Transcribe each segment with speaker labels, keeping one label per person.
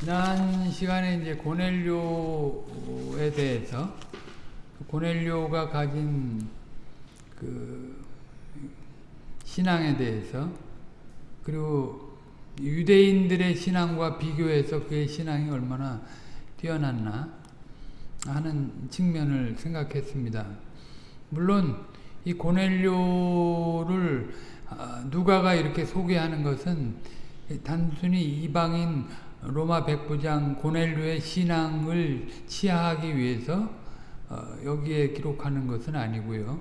Speaker 1: 지난 시간에 이제 고넬료에 대해서 고넬료가 가진 그 신앙에 대해서 그리고 유대인들의 신앙과 비교해서 그의 신앙이 얼마나 뛰어났나 하는 측면을 생각했습니다. 물론 이 고넬료를 누가가 이렇게 소개하는 것은 단순히 이방인 로마 백부장 고넬료의 신앙을 치하하기 위해서 여기에 기록하는 것은 아니고요.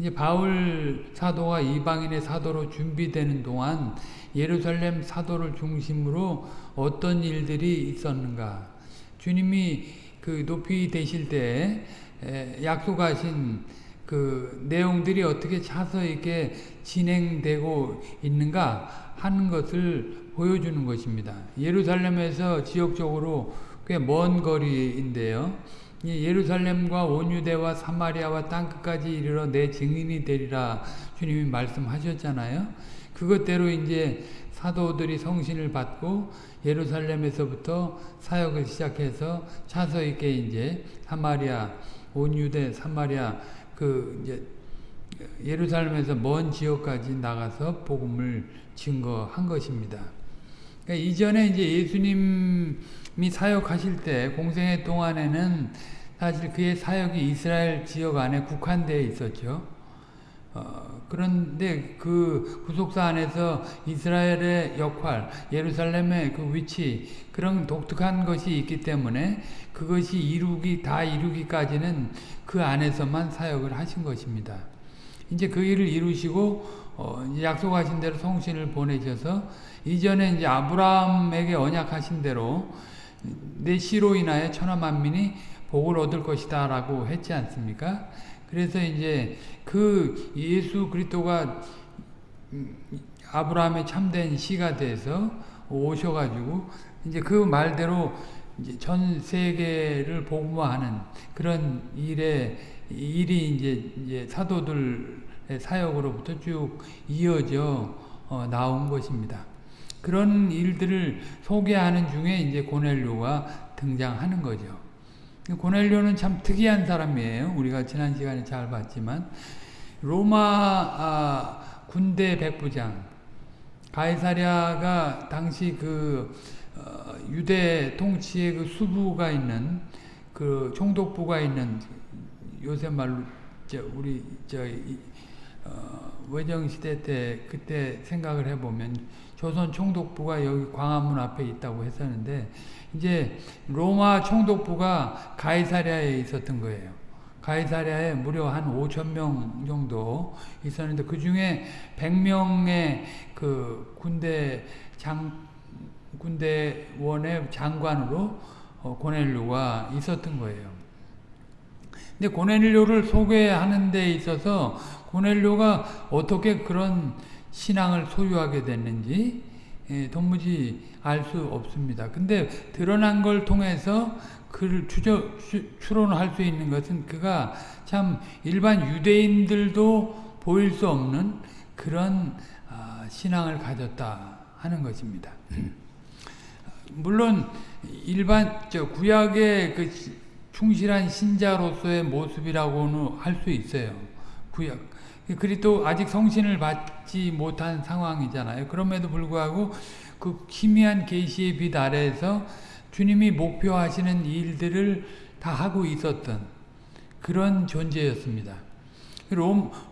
Speaker 1: 이제 바울 사도가 이방인의 사도로 준비되는 동안 예루살렘 사도를 중심으로 어떤 일들이 있었는가. 주님이 그 높이 되실 때 약속하신 그 내용들이 어떻게 차서 이렇게 진행되고 있는가 하는 것을 보여주는 것입니다. 예루살렘에서 지역적으로 꽤 먼 거리인데요. 예루살렘과 온유대와 사마리아와 땅끝까지 이르러 내 증인이 되리라 주님이 말씀하셨잖아요. 그것대로 이제 사도들이 성신을 받고 예루살렘에서부터 사역을 시작해서 차서 있게 이제 사마리아 온유대 사마리아 그 이제 예루살렘에서 먼 지역까지 나가서 복음을 증거한 것입니다. 그러니까 이전에 이제 예수님이 사역하실 때 공생의 동안에는 사실 그의 사역이 이스라엘 지역 안에 국한되어 있었죠. 어, 그런데 그 구속사 안에서 이스라엘의 역할, 예루살렘의 그 위치 그런 독특한 것이 있기 때문에 그것이 이루기 다 이루기까지는 그 안에서만 사역을 하신 것입니다. 이제 그 일을 이루시고 어, 약속하신 대로 성신을 보내셔서 이전에 이제 아브라함에게 언약하신 대로 내 씨로 인하여 천하 만민이 복을 얻을 것이다라고 했지 않습니까? 그래서 이제 그 예수 그리스도가 아브라함의 참된 씨가 돼서 오셔가지고 이제 그 말대로 이제 전 세계를 복음화하는 그런 일에 일이 이제, 이제 사도들의 사역으로부터 쭉 이어져 어, 나온 것입니다. 그런 일들을 소개하는 중에 이제 고넬료가 등장하는 거죠. 고넬료는 참 특이한 사람이에요. 우리가 지난 시간에 잘 봤지만 로마 아, 군대 백부장 가이사랴가 당시 그 어, 유대 통치의 그 수부가 있는 그 총독부가 있는 요새 말로 저 우리 저 어, 외정 시대 때 그때 생각을 해보면 조선 총독부가 여기 광화문 앞에 있다고 했었는데 이제 로마 총독부가 가이사랴에 있었던 거예요. 가이사랴에 무려 한 5천 명 정도 있었는데 그 중에 100명의 그 군대 장 군대원의 장관으로 어, 고넬료가 있었던 거예요. 근데 고넬료를 소개하는 데 있어서 고넬료가 어떻게 그런 신앙을 소유하게 됐는지 예, 도무지 알 수 없습니다. 근데 드러난 걸 통해서 그를 추저, 추론할 수 있는 것은 그가 참 일반 유대인들도 보일 수 없는 그런 아, 신앙을 가졌다 하는 것입니다. 물론 일반 저 구약의 그 충실한 신자로서의 모습이라고는 할 수 있어요. 구약 그리도 아직 성신을 받지 못한 상황이잖아요. 그럼에도 불구하고 그 희미한 계시의 빛 아래에서 주님이 목표하시는 일들을 다 하고 있었던 그런 존재였습니다.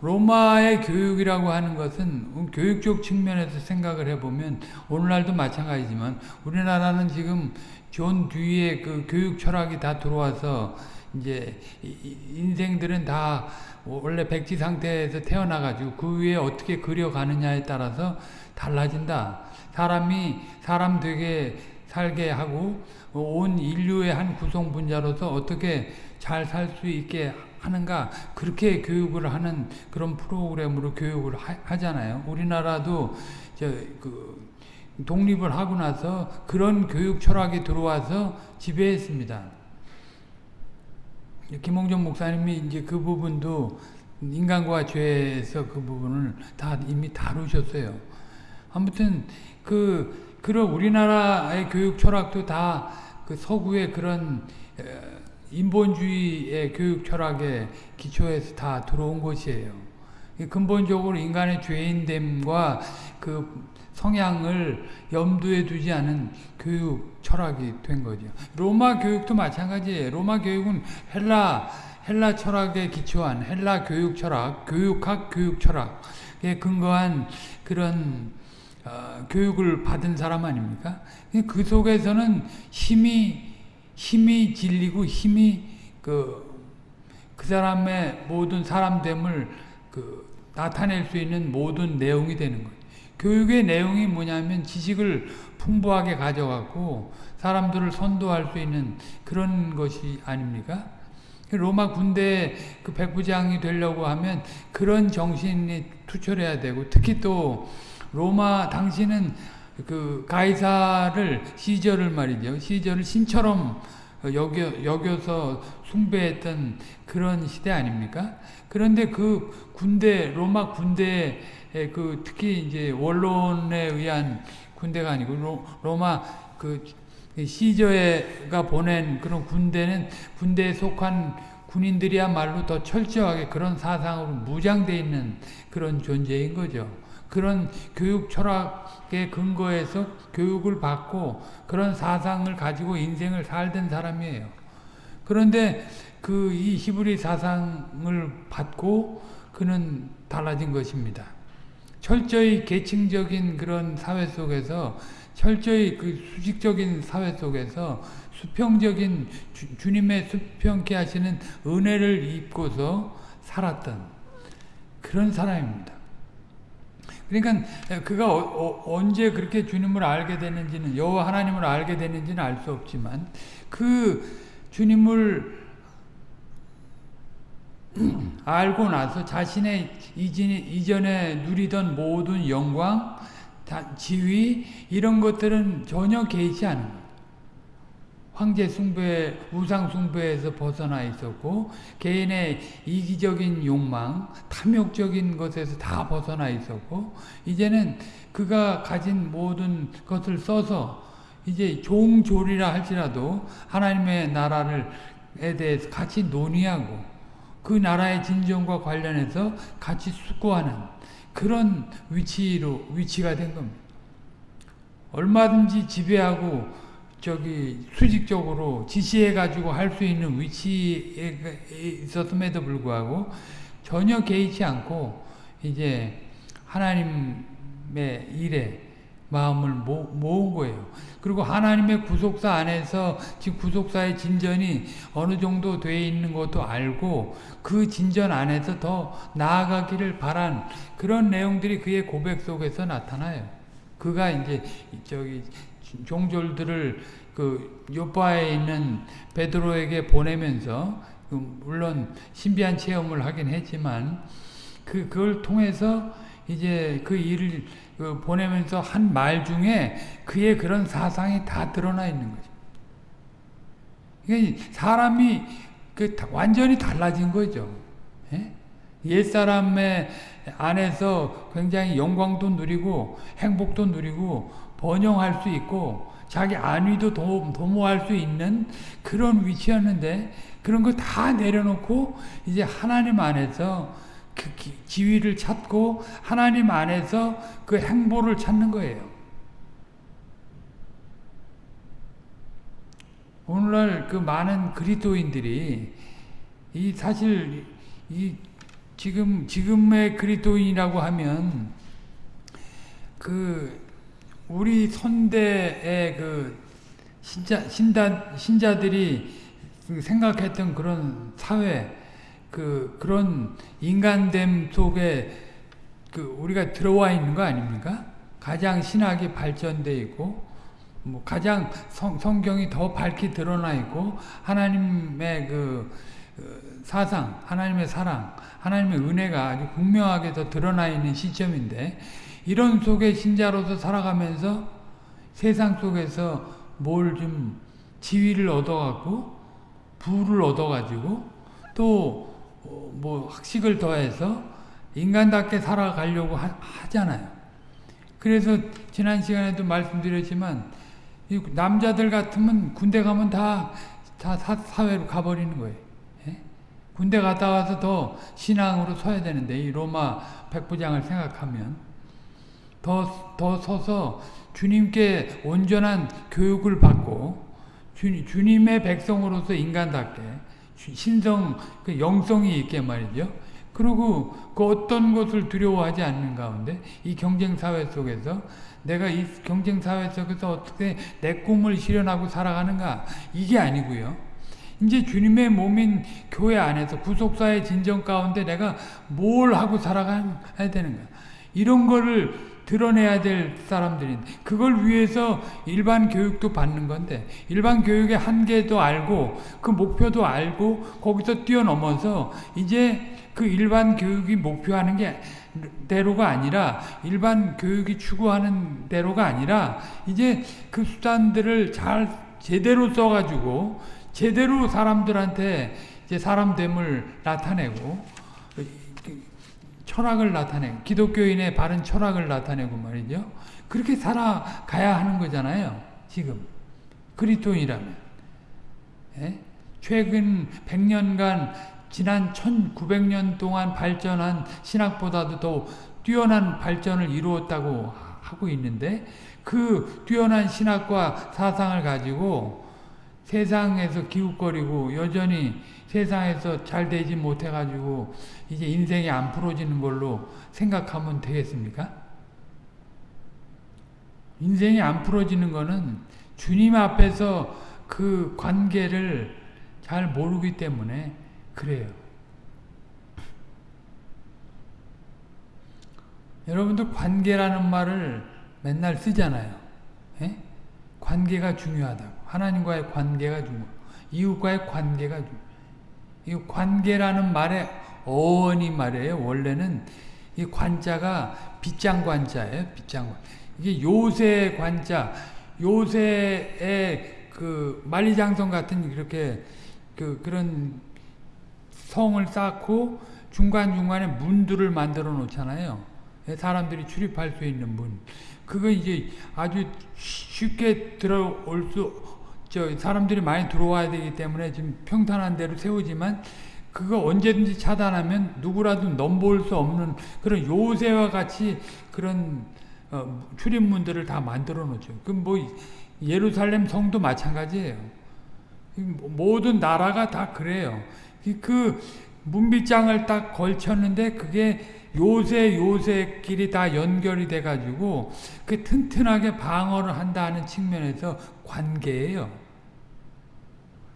Speaker 1: 로마의 교육이라고 하는 것은 교육적 측면에서 생각을 해보면 오늘날도 마찬가지지만 우리나라는 지금 존 듀이의 그 교육 철학이 다 들어와서 이제 인생들은 다 원래 백지 상태에서 태어나가지고 그 위에 어떻게 그려가느냐에 따라서 달라진다. 사람이 사람 되게 살게 하고 온 인류의 한 구성 분자로서 어떻게 잘 살 수 있게 하는가 그렇게 교육을 하는 그런 프로그램으로 교육을 하, 잖아요 우리나라도 저그 독립을 하고 나서 그런 교육 철학이 들어와서 지배했습니다. 김홍전 목사님이 이제 그 부분도 인간과 죄에서 그 부분을 다 이미 다루셨어요. 아무튼 그 그런 우리나라의 교육 철학도 다 그 서구의 그런 인본주의의 교육 철학의 기초에서 다 들어온 것이에요. 근본적으로 인간의 죄인됨과 그 성향을 염두에 두지 않은 교육 철학이 된 거죠. 로마 교육도 마찬가지예요. 로마 교육은 헬라 헬라 철학에 기초한 헬라 교육 철학, 교육학 교육 철학에 근거한 그런 어, 교육을 받은 사람 아닙니까? 그 속에서는 힘이 힘이 진리고 힘이 그, 그 사람의 모든 사람됨을 그 나타낼 수 있는 모든 내용이 되는 거예요. 교육의 내용이 뭐냐면 지식을 풍부하게 가져갖고 사람들을 선도할 수 있는 그런 것이 아닙니까? 로마 군대 그 백부장이 되려고 하면 그런 정신이 투철해야 되고 특히 또 로마 당시는 그 가이사를 시저를 말이죠. 시저를 신처럼 여겨, 여겨서 숭배했던 그런 시대 아닙니까? 그런데 그 군대 로마 군대 그 특히 이제 원론에 의한 군대가 아니고 로, 로마 그 시저가 보낸 그런 군대는 군대에 속한 군인들이야말로 더 철저하게 그런 사상으로 무장되어 있는 그런 존재인 거죠. 그런 교육 철학의 근거에서 교육을 받고 그런 사상을 가지고 인생을 살던 사람이에요. 그런데 그 이 히브리 사상을 받고 그는 달라진 것입니다. 철저히 계층적인 그런 사회 속에서 철저히 그 수직적인 사회 속에서 수평적인 주, 님의 수평케 하시는 은혜를 입고서 살았던 그런 사람입니다. 그러니까 그가 어, 어, 언제 그렇게 주님을 알게 됐는지는 여호와 하나님을 알게 됐는지는 알 수 없지만 그 주님을 알고 나서 자신의 이전에 누리던 모든 영광, 지위 이런 것들은 전혀 개의치 않은. 황제 숭배, 우상 숭배에서 벗어나 있었고 개인의 이기적인 욕망, 탐욕적인 것에서 다 벗어나 있었고 이제는 그가 가진 모든 것을 써서 이제 종졸이라 할지라도 하나님의 나라를에 대해서 같이 논의하고 그 나라의 진정과 관련해서 같이 숙고하는 그런 위치로 위치가 된 겁니다. 얼마든지 지배하고 저기 수직적으로 지시해 가지고 할 수 있는 위치에 있었음에도 불구하고 전혀 개의치 않고 이제 하나님의 일에 마음을 모, 모은 거예요. 그리고 하나님의 구속사 안에서 지금 구속사의 진전이 어느 정도 돼 있는 것도 알고 그 진전 안에서 더 나아가기를 바란 그런 내용들이 그의 고백 속에서 나타나요. 그가 이제 저기 종졸들을 그 요바에 있는 베드로에게 보내면서 그 물론 신비한 체험을 하긴 했지만 그 그걸 통해서 이제 그 일을 그 보내면서 한 말 중에 그의 그런 사상이 다 드러나 있는 거죠. 사람이 그 완전히 달라진 거죠. 예? 옛사람의 안에서 굉장히 영광도 누리고 행복도 누리고 번영할 수 있고 자기 안위도 도, 도모할 수 있는 그런 위치였는데 그런 거 다 내려놓고 이제 하나님 안에서 그 지위를 찾고 하나님 안에서 그 행보를 찾는 거예요. 오늘날 그 많은 그리스도인들이 이 사실 이 지금 지금의 그리스도인이라고 하면 그 우리 선대의 그 신자, 신다, 신자들이 그 생각했던 그런 사회, 그, 그런 인간됨 속에 그 우리가 들어와 있는 거 아닙니까? 가장 신학이 발전돼 있고, 뭐 가장 성, 성경이 더 밝게 드러나 있고, 하나님의 그, 그 사상, 하나님의 사랑, 하나님의 은혜가 아주 분명하게 더 드러나 있는 시점인데, 이런 속에 신자로서 살아가면서 세상 속에서 뭘 좀 지위를 얻어갖고 부를 얻어가지고 또 어, 뭐 학식을 더해서 인간답게 살아가려고 하, 하잖아요. 그래서 지난 시간에도 말씀드렸지만 남자들 같으면 군대 가면 다, 다 사, 회로 가버리는 거예요. 예? 군대 갔다 와서 더 신앙으로 서야 되는데 이 로마 백부장을 생각하면 더, 더 서서 주님께 온전한 교육을 받고 주, 주님의 백성으로서 인간답게 신성, 그 영성이 있게 말이죠. 그리고 그 어떤 것을 두려워하지 않는 가운데 이 경쟁 사회 속에서 내가 이 경쟁 사회 속에서 어떻게 내 꿈을 실현하고 살아가는가 이게 아니고요. 이제 주님의 몸인 교회 안에서 구속사의 진정 가운데 내가 뭘 하고 살아가야 되는가 이런 거를 드러내야 될 사람들인데 그걸 위해서 일반 교육도 받는 건데 일반 교육의 한계도 알고 그 목표도 알고 거기서 뛰어넘어서 이제 그 일반 교육이 목표하는 게 대로가 아니라 일반 교육이 추구하는 대로가 아니라 이제 그 수단들을 잘 제대로 써가지고 제대로 사람들한테 이제 사람됨을 나타내고 철학을 나타내고 기독교인의 바른 철학을 나타내고 말이죠. 그렇게 살아가야 하는 거잖아요. 지금 그리스도인이라면 예? 최근 100년간 지난 1900년 동안 발전한 신학보다도 더 뛰어난 발전을 이루었다고 하고 있는데 그 뛰어난 신학과 사상을 가지고 세상에서 기웃거리고 여전히 세상에서 잘 되지 못해가지고 이제 인생이 안 풀어지는 걸로 생각하면 되겠습니까? 인생이 안 풀어지는 거는 주님 앞에서 그 관계를 잘 모르기 때문에 그래요. 여러분들 관계라는 말을 맨날 쓰잖아요. 에? 예? 관계가 중요하다고. 하나님과의 관계가 중요 이웃과의 관계가 중요 이 관계라는 말의 어원이 말이에요. 원래는 이 관자가 빗장 관자예요. 빗장 관. 이게 요새 관자, 요새의 그 만리장성 같은 이렇게 그 그런 성을 쌓고 중간 중간에 문들을 만들어 놓잖아요. 사람들이 출입할 수 있는 문. 그거 이제 아주 쉽게 들어올 수, 저, 사람들이 많이 들어와야 되기 때문에 지금 평탄한 대로 세우지만 그거 언제든지 차단하면 누구라도 넘볼 수 없는 그런 요새와 같이 그런 어, 출입문들을 다 만들어 놓죠. 그럼 뭐 예루살렘 성도 마찬가지예요. 모든 나라가 다 그래요. 그 문빗장을 딱 걸쳤는데 그게 요새 요새끼리 다 연결이 돼 가지고 그 튼튼하게 방어를 한다는 측면에서 관계예요.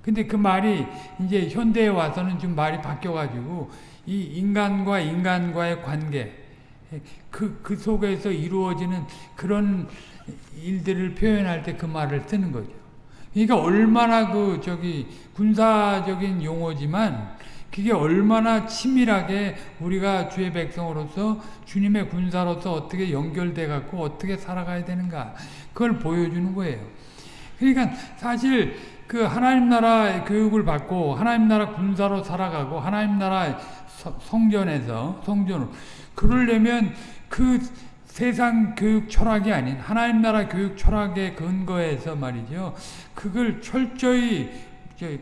Speaker 1: 근데 그 말이 이제 현대에 와서는 좀 말이 바뀌어 가지고 이 인간과 인간과의 관계 그, 그 속에서 이루어지는 그런 일들을 표현할 때 그 말을 쓰는 거죠. 그러니까 얼마나 그 저기 군사적인 용어지만 그게 얼마나 치밀하게 우리가 주의 백성으로서 주님의 군사로서 어떻게 연결돼 갖고 어떻게 살아가야 되는가 그걸 보여주는 거예요. 그러니까 사실 그 하나님 나라 교육을 받고 하나님 나라 군사로 살아가고 하나님 나라 성전에서 성전으로 그러려면 그 세상 교육 철학이 아닌 하나님 나라 교육 철학의 근거에서 말이죠. 그걸 철저히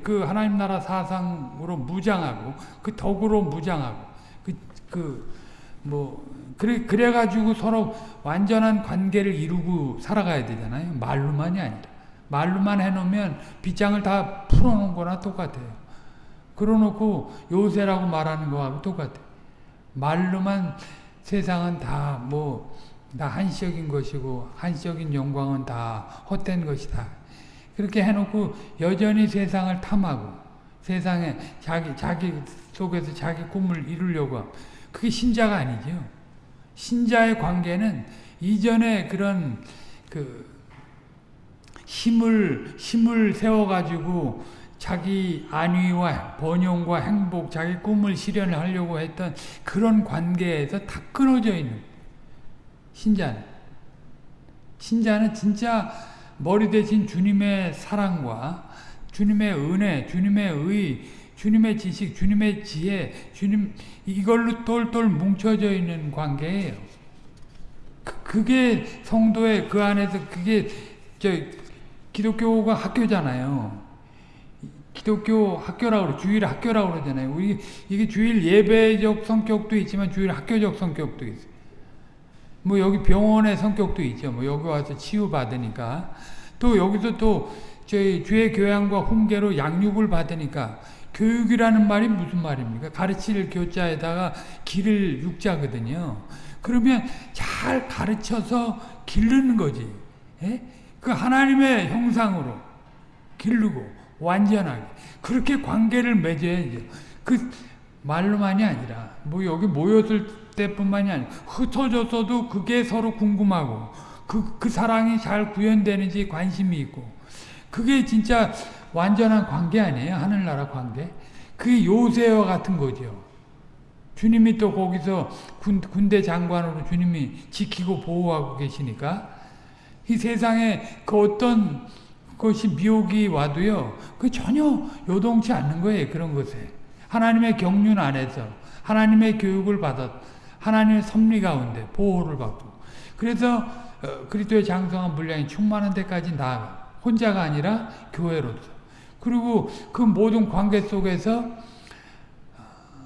Speaker 1: 그 하나님 나라 사상으로 무장하고 그 덕으로 무장하고 그 그뭐 그래 그래 가지고 서로 완전한 관계를 이루고 살아가야 되잖아요. 말로만이 아니라 말로만 해놓으면 빗장을 다 풀어놓은 거나 똑같아요. 그러놓고 요새라고 말하는 거하고 똑같아요. 말로만 세상은 다 뭐 다 한시적인 것이고 한시적인 영광은 다 헛된 것이다. 그렇게 해놓고 여전히 세상을 탐하고 세상에 자기 자기 속에서 자기 꿈을 이루려고 하고 그게 신자가 아니죠. 신자의 관계는 이전에 그런 그 힘을 힘을 세워 가지고 자기 안위와 번영과 행복, 자기 꿈을 실현하려고 했던 그런 관계에서 다 끊어져 있는 신자는 신자는 진짜 머리 대신 주님의 사랑과 주님의 은혜, 주님의 의, 주님의 지식, 주님의 지혜, 주님 이걸로 똘똘 뭉쳐져 있는 관계예요. 그, 게 성도의 그 안에서 그게 저 기독교가 학교잖아요. 기독교 학교라고 그래, 주일 학교라고 그러잖아요. 우리 이게 주일 예배적 성격도 있지만 주일 학교적 성격도 있어요. 뭐 여기 병원의 성격도 있죠. 뭐 여기 와서 치유 받으니까 또 여기서 또 저희 주의 교양과 훈계로 양육을 받으니까 교육이라는 말이 무슨 말입니까? 가르칠 교자에다가 길을 육자거든요. 그러면 잘 가르쳐서 기르는 거지. 예? 그 하나님의 형상으로 기르고 완전하게 그렇게 관계를 맺어야죠. 그 말로만이 아니라 뭐 여기 모였을 때뿐만이 아니라 흩어졌어도 그게 서로 궁금하고 그, 그 사랑이 잘 구현되는지 관심이 있고 그게 진짜 완전한 관계 아니에요? 하늘나라 관계? 그게 요새와 같은 거죠. 주님이 또 거기서 군, 군대 장관으로 주님이 지키고 보호하고 계시니까 이 세상에 그 어떤 것이 미혹이 와도요, 그 전혀 요동치 않는 거예요, 그런 것에. 하나님의 경륜 안에서, 하나님의 교육을 받았, 하나님의 섭리 가운데 보호를 받고. 그래서, 어, 그리스도의 장성한 분량이 충만한 데까지 나아가. 혼자가 아니라 교회로서. 그리고 그 모든 관계 속에서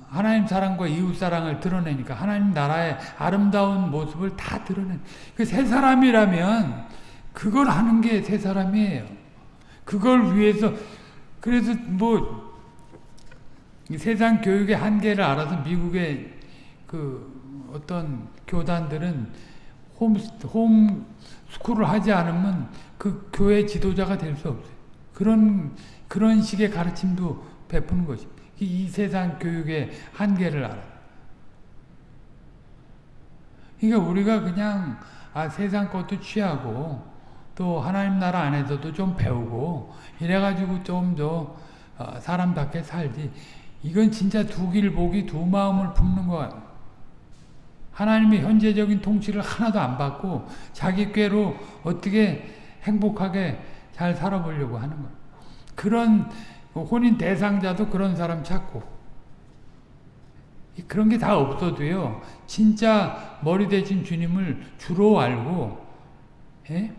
Speaker 1: 하나님 사랑과 이웃 사랑을 드러내니까 하나님 나라의 아름다운 모습을 다 드러낸 그 세 사람이라면 그걸 하는 게 세 사람이에요. 그걸 위해서 그래서 뭐 세상 교육의 한계를 알아서 미국의 그 어떤 교단들은 홈, 홈 스쿨을 하지 않으면 그 교회 지도자가 될 수 없어요. 그런, 그런 식의 가르침도 베푸는 것이. 이 세상 교육의 한계를 알아. 그러니까 우리가 그냥, 아, 세상 것도 취하고, 또 하나님 나라 안에서도 좀 배우고 이래가지고 좀더 어, 사람답게 살지. 이건 진짜 두 길 보기 두 마음을 품는 거야 하나님의 현재적인 통치를 하나도 안 받고 자기 꾀로 어떻게 행복하게 잘 살아보려고 하는 거야 그런 혼인 대상자도 그런 사람 찾고. 그런 게 다 없어도요 진짜 머리 대신 주님을 주로 알고 예?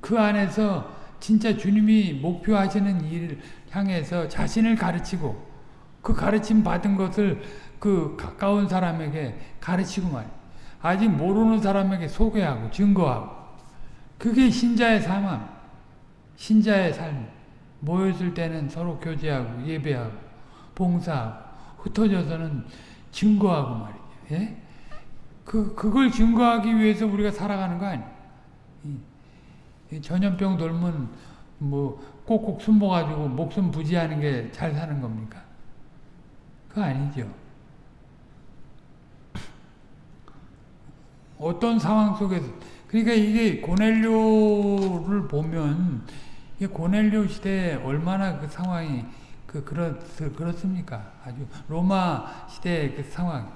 Speaker 1: 그 안에서 진짜 주님이 목표하시는 일을 향해서 자신을 가르치고 그 가르침 받은 것을 그 가까운 사람에게 가르치고 말 아직 모르는 사람에게 소개하고 증거하고. 그게 신자의 삶함 신자의 삶 모였을 때는 서로 교제하고 예배하고 봉사하고 흩어져서는 증거하고 말이죠 예? 그, 그걸 증거하기 위해서 우리가 살아가는 거 아니에요 전염병 돌면 뭐 꼭꼭 숨어가지고 목숨 부지하는 게 잘 사는 겁니까? 그거 아니죠. 어떤 상황 속에서 그러니까 이게 고넬료를 보면 이 고넬료 시대에 얼마나 그 상황이 그 그렇 그렇습니까? 아주 로마 시대의 그 상황.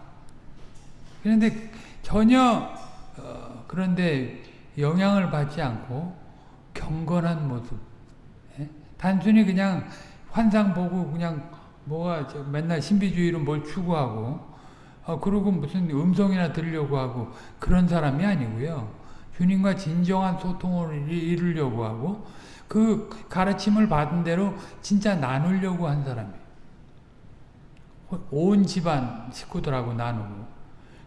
Speaker 1: 그런데 전혀 어, 그런데 영향을 받지 않고 경건한 모습. 예? 단순히 그냥 환상 보고 그냥 뭐가 맨날 신비주의로 뭘 추구하고 어, 그리고 무슨 음성이나 들으려고 하고 그런 사람이 아니고요. 주님과 진정한 소통을 이루려고 하고 그 가르침을 받은 대로 진짜 나누려고 한 사람이에요. 온 집안 식구들하고 나누고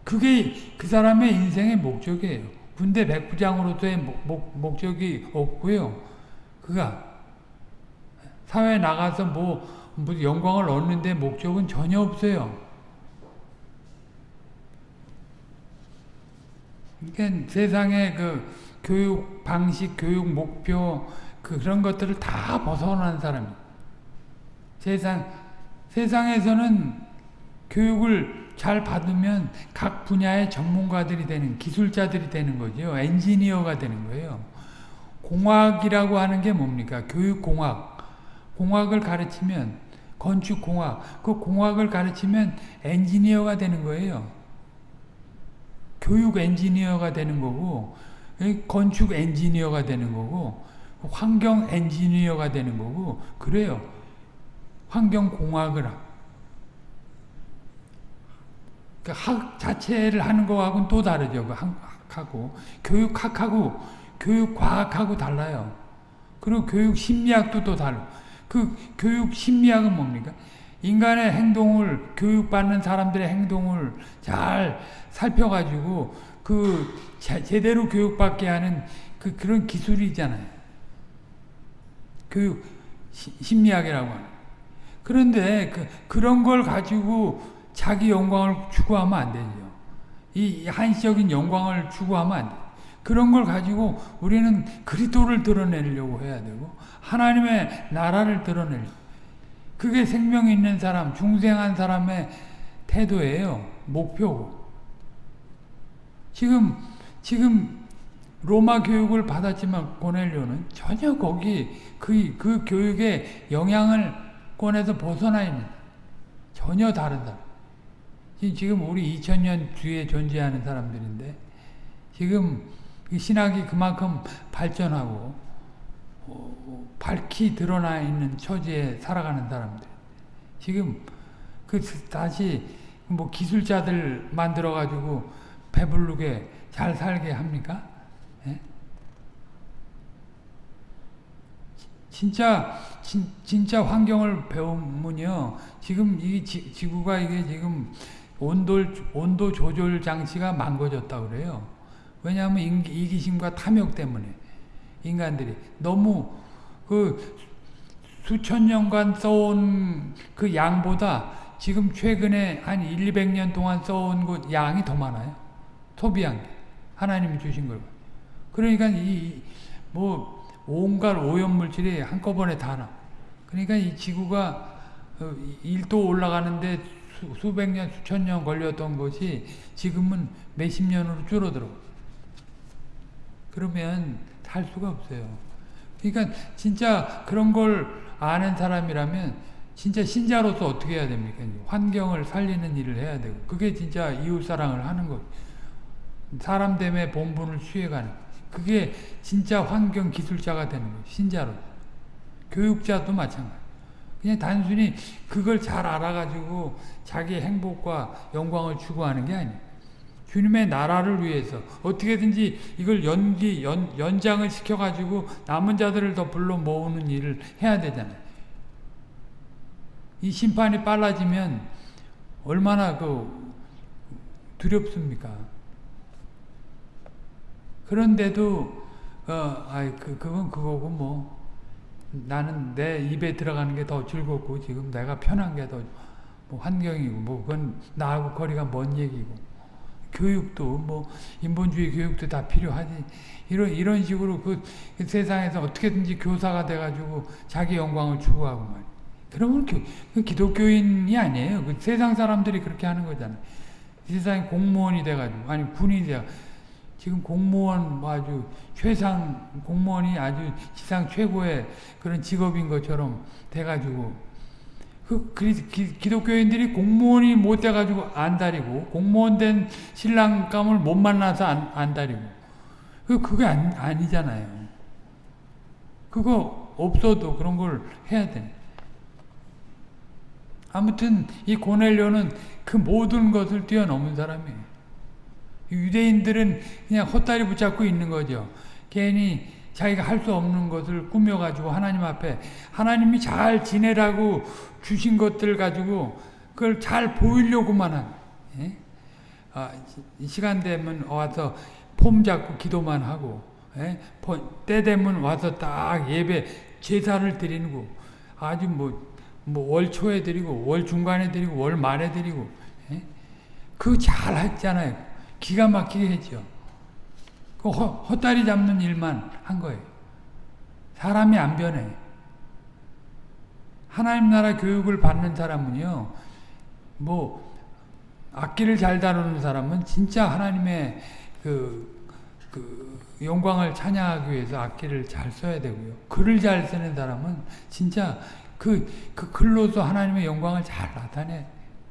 Speaker 1: 그게 그 사람의 인생의 목적이에요. 군대 백부장으로서의 목, 목, 목적이 없고요. 그가 사회에 나가서 뭐, 뭐 영광을 얻는데 목적은 전혀 없어요. 그러니까 세상의 그 교육 방식, 교육 목표 그 그런 것들을 다 벗어난 사람이 세상 세상에서는 교육을 잘 받으면 각 분야의 전문가들이 되는 기술자들이 되는 거죠. 엔지니어가 되는 거예요. 공학이라고 하는 게 뭡니까? 교육공학. 공학을 가르치면 건축공학. 그 공학을 가르치면 엔지니어가 되는 거예요. 교육 엔지니어가 되는 거고 건축 엔지니어가 되는 거고 환경 엔지니어가 되는 거고 그래요. 환경공학을 그학 자체를 하는 거하고는 또 다르죠. 그 학하고 교육학하고 교육과학하고 달라요. 그리고 교육 심리학도 또 달라. 그 교육 심리학은 뭡니까? 인간의 행동을 교육받는 사람들의 행동을 잘 살펴가지고 그 제대로 교육받게 하는 그 그런 기술이잖아요. 교육 심리학이라고 하는. 그런데 그 그런 걸 가지고 자기 영광을 추구하면 안 되죠. 이 한시적인 영광을 추구하면 안 돼. 그런 걸 가지고 우리는 그리스도를 드러내려고 해야 되고 하나님의 나라를 드러내려. 그게 생명 있는 사람, 중생한 사람의 태도예요. 목표고. 지금 지금 로마 교육을 받았지만 고넬료는 전혀 거기 그, 그 교육의 영향을 권에서 벗어나 있는 전혀 사람. 지금 우리 2000년 뒤에 존재하는 사람들인데 지금 신학이 그만큼 발전하고 어, 밝히 드러나 있는 처지에 살아가는 사람들. 지금 그 다시 뭐 기술자들 만들어 가지고 배부르게 잘 살게 합니까? 예? 진짜 진, 진짜 환경을 배우면요. 지금 이 지, 지구가 이게 지금 온도 온도 조절 장치가 망가졌다 그래요. 왜냐하면 이기심과 탐욕 때문에 인간들이 너무 그 수천 년간 써온 그 양보다 지금 최근에 한 1, 200년 동안 써온 그 양이 더 많아요. 소비한 게. 하나님이 주신 걸. 그러니까 이 뭐 온갖 오염물질이 한꺼번에 다 나. 그러니까 이 지구가 1도 어, 올라가는데 수, 백 년, 수천 년 걸렸던 것이 지금은 몇십 년으로 줄어들어. 그러면 살 수가 없어요. 그러니까 진짜 그런 걸 아는 사람이라면 진짜 신자로서 어떻게 해야 됩니까? 환경을 살리는 일을 해야 되고 그게 진짜 이웃사랑을 하는 것 사람 때문에 본분을 취해가는 그게 진짜 환경 기술자가 되는 거예요. 신자로 교육자도 마찬가지 그냥 단순히 그걸 잘 알아가지고 자기 행복과 영광을 추구하는 게 아니에요. 주님의 나라를 위해서 어떻게든지 이걸 연기 연, 연장을 시켜가지고 남은 자들을 더 불러 모으는 일을 해야 되잖아요. 이 심판이 빨라지면 얼마나 그 두렵습니까? 그런데도 어, 아이 그 그건 그거고 뭐 나는 내 입에 들어가는 게 더 즐겁고 지금 내가 편한 게 더 뭐 환경이고 뭐 그건 나하고 거리가 먼 얘기고 교육도 뭐 인본주의 교육도 다 필요하지 이런 이런 식으로 그, 그 세상에서 어떻게든지 교사가 돼가지고 자기 영광을 추구하고 말. 그러면 교, 그 기독교인이 아니에요. 그 세상 사람들이 그렇게 하는 거잖아요. 세상에 공무원이 돼가지고 아니 군인이 돼. 지금 공무원 뭐 아주 최상 공무원이 아주 지상 최고의 그런 직업인 것처럼 돼가지고 그 기, 독교인들이 공무원이 못 돼가지고 안다리고 공무원 된 신랑감을 못 만나서 안, 안다리고 그 그게 아니, 아니잖아요. 그거 없어도 그런 걸 해야 돼. 아무튼 이 고넬료는 그 모든 것을 뛰어넘은 사람이에요. 유대인들은 그냥 헛다리 붙잡고 있는 거죠. 괜히 자기가 할 수 없는 것을 꾸며가지고 하나님 앞에 하나님이 잘 지내라고 주신 것들 가지고 그걸 잘 보이려고만 한 예? 아, 시간 되면 와서 폼 잡고 기도만 하고 예? 때 되면 와서 딱 예배 제사를 드리고 아주 뭐, 뭐 월 초에 드리고 월 중간에 드리고 월 말에 드리고 예? 그잘 했잖아요 기가 막히게 했죠 그 헛다리 잡는 일만 한 거예요. 사람이 안 변해. 하나님 나라 교육을 받는 사람은요, 뭐, 악기를 잘 다루는 사람은 진짜 하나님의 그, 그, 영광을 찬양하기 위해서 악기를 잘 써야 되고요. 글을 잘 쓰는 사람은 진짜 그, 그 글로서 하나님의 영광을 잘 나타내.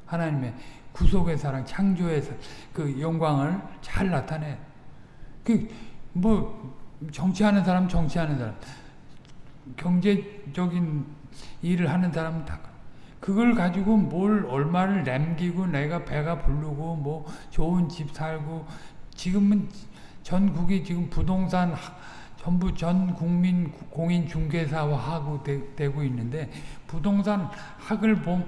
Speaker 1: 하나님의 구속의 사랑, 창조의 그 영광을 잘 나타내. 그 뭐 정치하는 사람 정치하는 사람 경제적인 일을 하는 사람은 다 그걸 가지고 뭘 얼마를 남기고 내가 배가 부르고 뭐 좋은 집 살고 지금은 전국이 지금 부동산 전부 전 국민 공인 중개사화하고 되, 고 있는데 부동산 학을 봄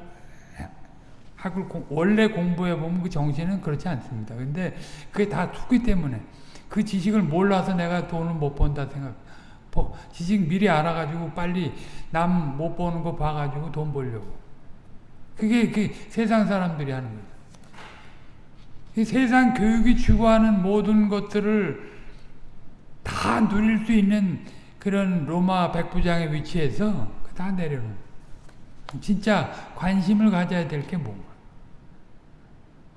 Speaker 1: 학을 공, 원래 공부해 보면 그 정신은 그렇지 않습니다. 근데 그게 다 투기 때문에 그 지식을 몰라서 내가 돈을 못 번다 생각. 지식 미리 알아가지고 빨리 남 못 버는 거 봐가지고 돈 벌려고. 그게 그 세상 사람들이 하는 거예요. 세상 교육이 추구하는 모든 것들을 다 누릴 수 있는 그런 로마 백부장의 위치에서 다 내려놓은 진짜 관심을 가져야 될 게 뭔가.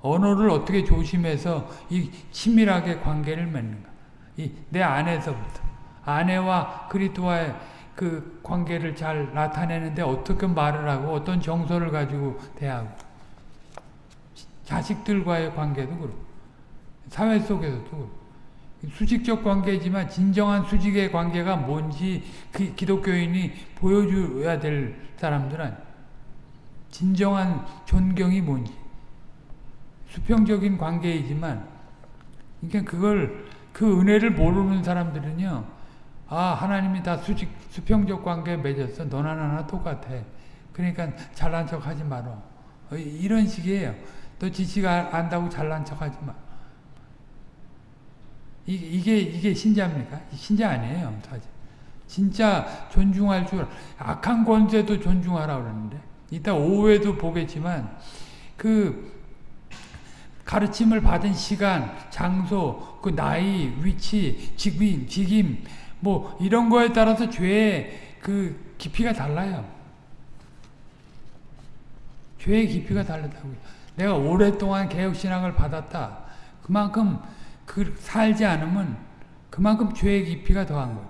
Speaker 1: 언어를 어떻게 조심해서 이 친밀하게 관계를 맺는가. 이 내 안에서부터. 아내와 그리스도와의 그 관계를 잘 나타내는데 어떻게 말을 하고 어떤 정서를 가지고 대하고. 자식들과의 관계도 그렇고. 사회 속에서도 그렇고. 수직적 관계지만 진정한 수직의 관계가 뭔지 그 기독교인이 보여줘야 될 사람들 아니 진정한 존경이 뭔지 수평적인 관계이지만 그러니까 그걸 그 은혜를 모르는 사람들은요 아 하나님이 다 수직 수평적 관계 맺었어. 너나 나나 똑같아. 그러니까 잘난 척 하지 마라. 어, 이런 식이에요. 너 지식 안다고 잘난 척 하지 마. 이게 이게 신자입니까? 신자 아니에요 사실. 진짜 존중할 줄 악한 권세도 존중하라 그러는데. 이따 오후에도 보겠지만 그 가르침을 받은 시간, 장소, 그 나이, 위치, 직임, 직임 뭐 이런 거에 따라서 죄의 그 깊이가 달라요. 죄의 깊이가 다르다고요. 내가 오랫동안 개혁신앙을 받았다. 그만큼 그 살지 않으면 그만큼 죄의 깊이가 더한 거예요.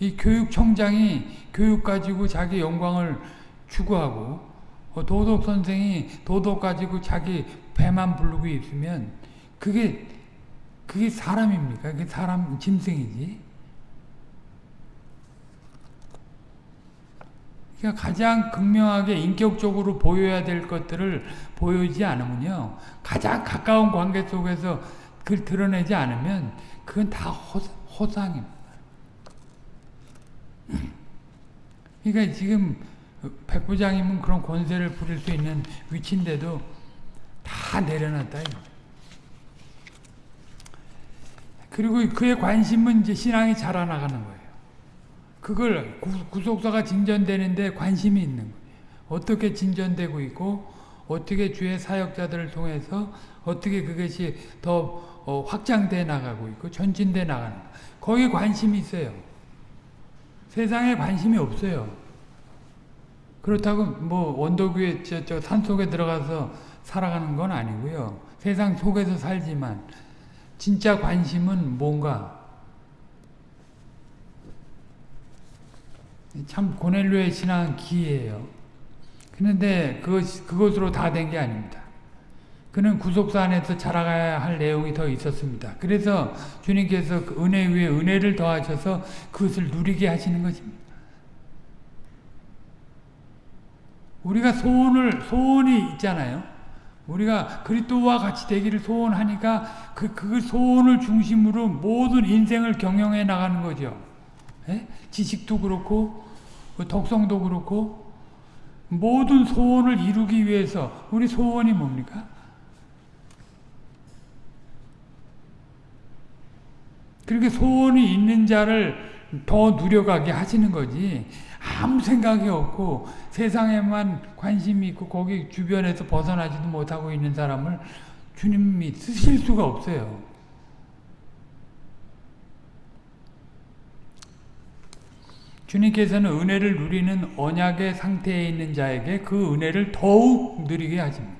Speaker 1: 이 교육청장이 교육 가지고 자기 영광을 추구하고 어, 도덕 선생이 도덕 가지고 자기 배만 부르고 있으면 그게 그게 사람입니까? 그게 사람 짐승이지. 그러니까 가장 극명하게 인격적으로 보여야 될 것들을 보여지 않으면요. 가장 가까운 관계 속에서 그걸 드러내지 않으면 그건 다 허, 허상입니다. 그러니까 지금 백부장님은 그런 권세를 부릴 수 있는 위치인데도 다 내려놨다. 그리고 그의 관심은 이제 신앙이 자라나가는 거예요. 그걸 구속사가 진전되는데 관심이 있는 거예요. 어떻게 진전되고 있고 어떻게 주의 사역자들을 통해서 어떻게 그것이 더 어, 확장돼 나가고 있고 전진돼 나가는 거기에 관심이 있어요. 세상에 관심이 없어요. 그렇다고 뭐저 산속에 들어가서 살아가는 건 아니고요. 세상 속에서 살지만 진짜 관심은 뭔가 참 고넬료의 신앙은 기이에요. 그런데 그것, 그것으로 다 된 게 아닙니다. 그는 구속사 안에서 자라가야 할 내용이 더 있었습니다. 그래서 주님께서 그 은혜 위에 은혜를 더하셔서 그것을 누리게 하시는 것입니다. 우리가 소원을 소원이 있잖아요. 우리가 그리스도와 같이 되기를 소원하니까 그, 그 소원을 중심으로 모든 인생을 경영해 나가는 거죠. 예? 지식도 그렇고 그 독성도 그렇고 모든 소원을 이루기 위해서 우리 소원이 뭡니까? 그렇게 소원이 있는 자를 더 누려가게 하시는 거지 아무 생각이 없고 세상에만 관심이 있고 거기 주변에서 벗어나지도 못하고 있는 사람을 주님이 쓰실 수가 없어요. 주님께서는 은혜를 누리는 언약의 상태에 있는 자에게 그 은혜를 더욱 누리게 하십니다.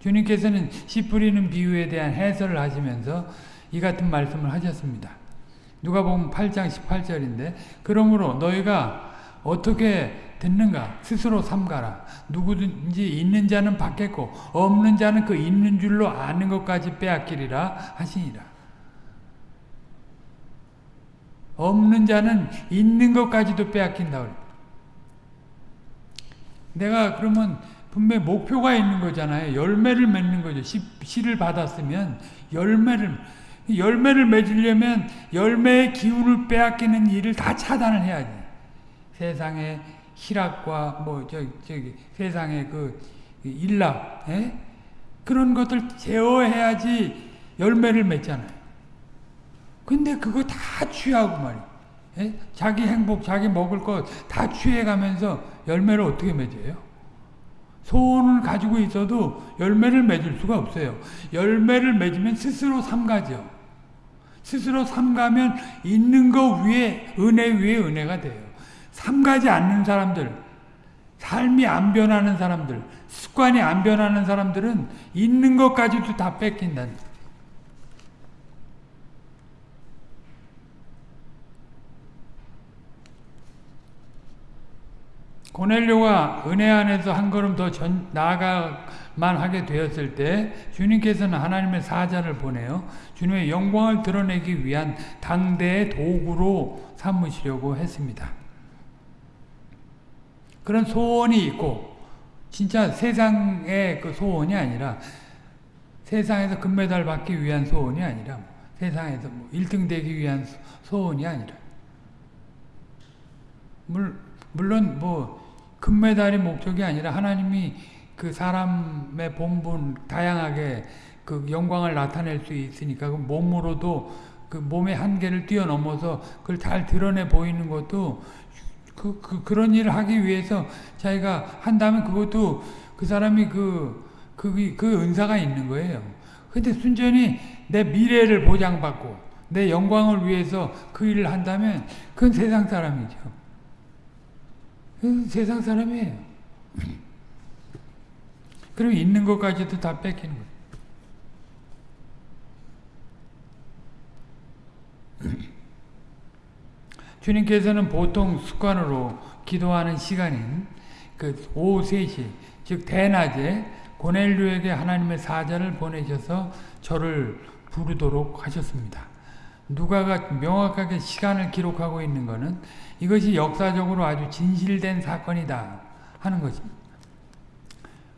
Speaker 1: 주님께서는 씨 뿌리는 비유에 대한 해설을 하시면서 이 같은 말씀을 하셨습니다. 누가 보면 8장 18절인데 그러므로 너희가 어떻게 듣는가 스스로 삼가라 누구든지 있는 자는 받겠고 없는 자는 그 있는 줄로 아는 것까지 빼앗기리라 하시니라 없는 자는 있는 것까지도 빼앗긴다. 내가 그러면 분명히 목표가 있는 거잖아요. 열매를 맺는 거죠. 씨, 씨를 받았으면 열매를 열매를 맺으려면 열매의 기운을 빼앗기는 일을 다 차단을 해야지. 세상의 희락과 뭐저 저기 세상의 그 일락, 에? 그런 것들 제어해야지 열매를 맺잖아요. 근데 그거 다 취하고 말이야. 에? 자기 행복, 자기 먹을 것 다 취해가면서 열매를 어떻게 맺어요? 소원을 가지고 있어도 열매를 맺을 수가 없어요. 열매를 맺으면 스스로 삼가죠. 스스로 삼가면 있는 거 위에 은혜 위에 은혜가 돼요. 삼가지 않는 사람들, 삶이 안 변하는 사람들, 습관이 안 변하는 사람들은 있는 것까지도 다 뺏긴다는 고넬료가 은혜 안에서 한 걸음 더 전, 나아가만 하게 되었을 때 주님께서는 하나님의 사자를 보내어 주님의 영광을 드러내기 위한 당대의 도구로 삼으시려고 했습니다. 그런 소원이 있고 진짜 세상의 그 소원이 아니라 세상에서 금메달 받기 위한 소원이 아니라 세상에서 뭐 1등 되기 위한 소원이 아니라. 물, 물론 뭐 금메달이 목적이 아니라 하나님이 그 사람의 본분 다양하게 그 영광을 나타낼 수 있으니까 그 몸으로도 그 몸의 한계를 뛰어넘어서 그걸 잘 드러내 보이는 것도 그, 그 그런 일을 하기 위해서 자기가 한다면 그것도 그 사람이 그, 그, 그 은사가 있는 거예요. 근데 순전히 내 미래를 보장받고 내 영광을 위해서 그 일을 한다면 그건 세상 사람이죠. 세상 사람이에요. 그럼 있는 것까지도 다 뺏기는 거예요. 주님께서는 보통 습관으로 기도하는 시간인 그 오후 3시, 즉 대낮에 고넬료에게 하나님의 사자를 보내셔서 저를 부르도록 하셨습니다. 누가가 명확하게 시간을 기록하고 있는 것은 이것이 역사적으로 아주 진실된 사건이다 하는 것입니다.